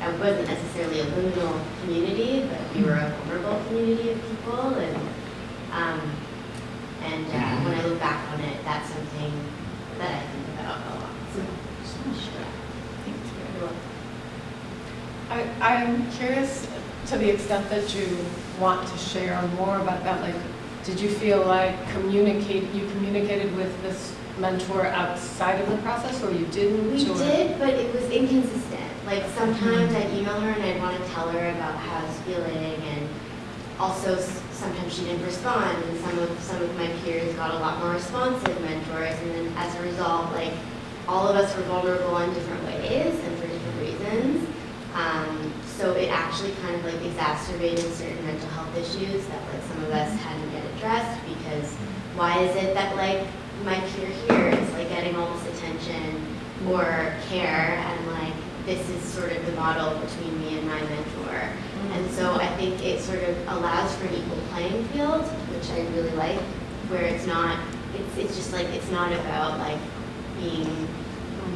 I wasn't necessarily a liminal community, but we were a vulnerable community of people, and um, and uh, when I look back on it, that's something that I think about a lot. So, welcome. I, I'm curious to the extent that you want to share more about that, like, did you feel like communicate, you communicated with this mentor outside of the process, or you didn't? We or- did, but it was inconsistent. Like sometimes I'd email her and I'd want to tell her about how I was feeling, and also sometimes she didn't respond. And some of some of my peers got a lot more responsive mentors, and then as a result, like all of us were vulnerable in different ways and for different reasons. Um, so it actually kind of like exacerbated certain mental health issues that like some of us hadn't addressed because why is it that like my peer here is like getting all this attention or care and like this is sort of the model between me and my mentor. Mm-hmm. And so I think it sort of allows for an equal playing field, which I really like, where it's not, it's, it's just like, it's not about like being,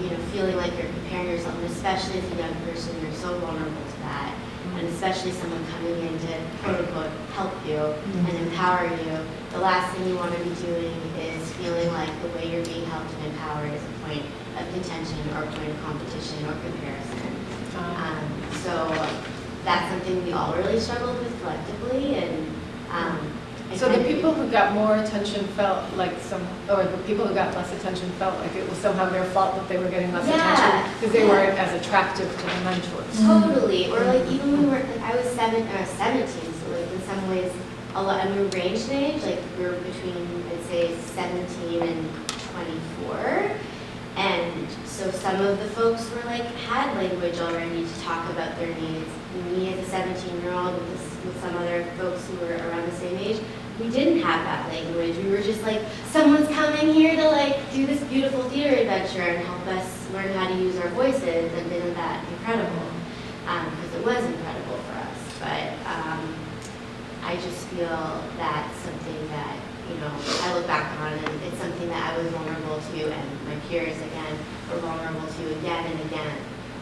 you know, feeling like you're comparing yourself, and especially as a young person, you're so vulnerable to that. And especially someone coming in to quote unquote help you and empower you. The last thing you want to be doing is feeling like the way you're being helped and empowered is a point of contention or a point of competition or comparison. Um, so that's something we all really struggled with collectively and, um. So the people who got more attention felt like some, or the people who got less attention felt like it was somehow their fault that they were getting less Yeah, attention because they weren't as attractive to the mentors. Mm. Totally, or like even when we were, like I was seven, or seventeen, so like in some ways, a lot, and we were ranged in age, like we were between, I'd say seventeen and twenty-four. And so some of the folks were like, had language already to talk about their needs. Me as a seventeen-year-old with this, with some other folks who were around the same age, we didn't have that language. We were just like, someone's coming here to like do this beautiful theater adventure and help us learn how to use our voices, and isn't that incredible? Because it was incredible for us. But um, I just feel that's something that, you know, I look back on and it's something that I was vulnerable to and my peers, again, were vulnerable to again and again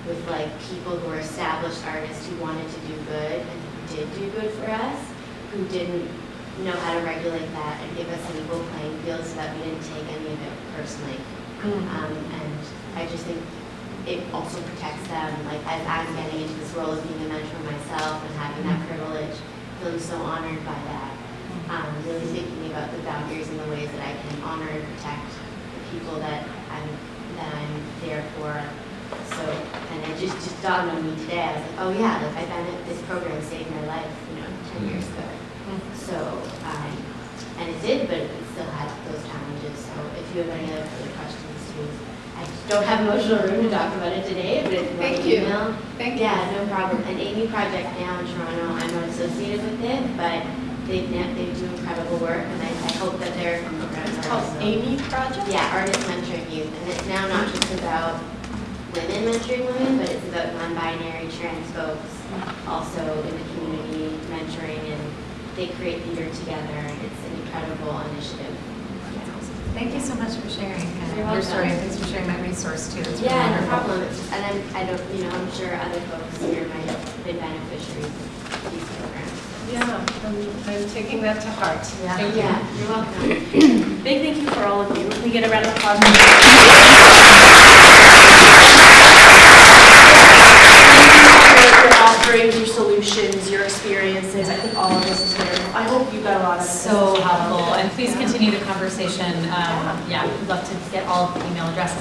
with like people who were established artists who wanted to do good and did do good for us, who didn't know how to regulate that and give us an equal playing field so that we didn't take any of it personally. Um, and I just think it also protects them, like as I'm getting into this role of being a mentor myself and having that privilege, feeling so honored by that. Um, really thinking about the boundaries and the ways that I can honor and protect the people that I'm, that I'm there for. So, and it just, just dawned on me today, I was like, oh yeah, like I benefit, this program saved my life, you know, ten years ago. So, um, and it did, but it still had those challenges, so if you have any other further questions I don't have emotional room to talk about it today, but if you want Thank to you. email. Thank you. Yeah, no problem. And Amy Project now in Toronto, I'm not associated with it, but they, they do incredible work, and I, I hope that their programs are called also. Amy Project? Yeah, Artist Mentoring Youth, and it's now not just about women mentoring women, but it's about non-binary trans folks also in the community mentoring, and they create theater together, it's an incredible initiative. Thank you so much for sharing uh, You're your welcome. story, thanks for sharing that resource too. It's really Yeah, no wonderful. problem. And I'm, I don't, you know, I'm sure other folks here might have been beneficiaries of these programs. Yeah, I'm, I'm taking that to heart. Yeah. Thank you. Yeah, you're welcome. Big thank you for all of you. Can we get a round of applause? Thank you for your offerings, your solutions, your experiences. I think all of this is very, I hope you got a lot of. So helpful, and please continue the conversation. Um, Yeah, we'd love to get all the email addresses.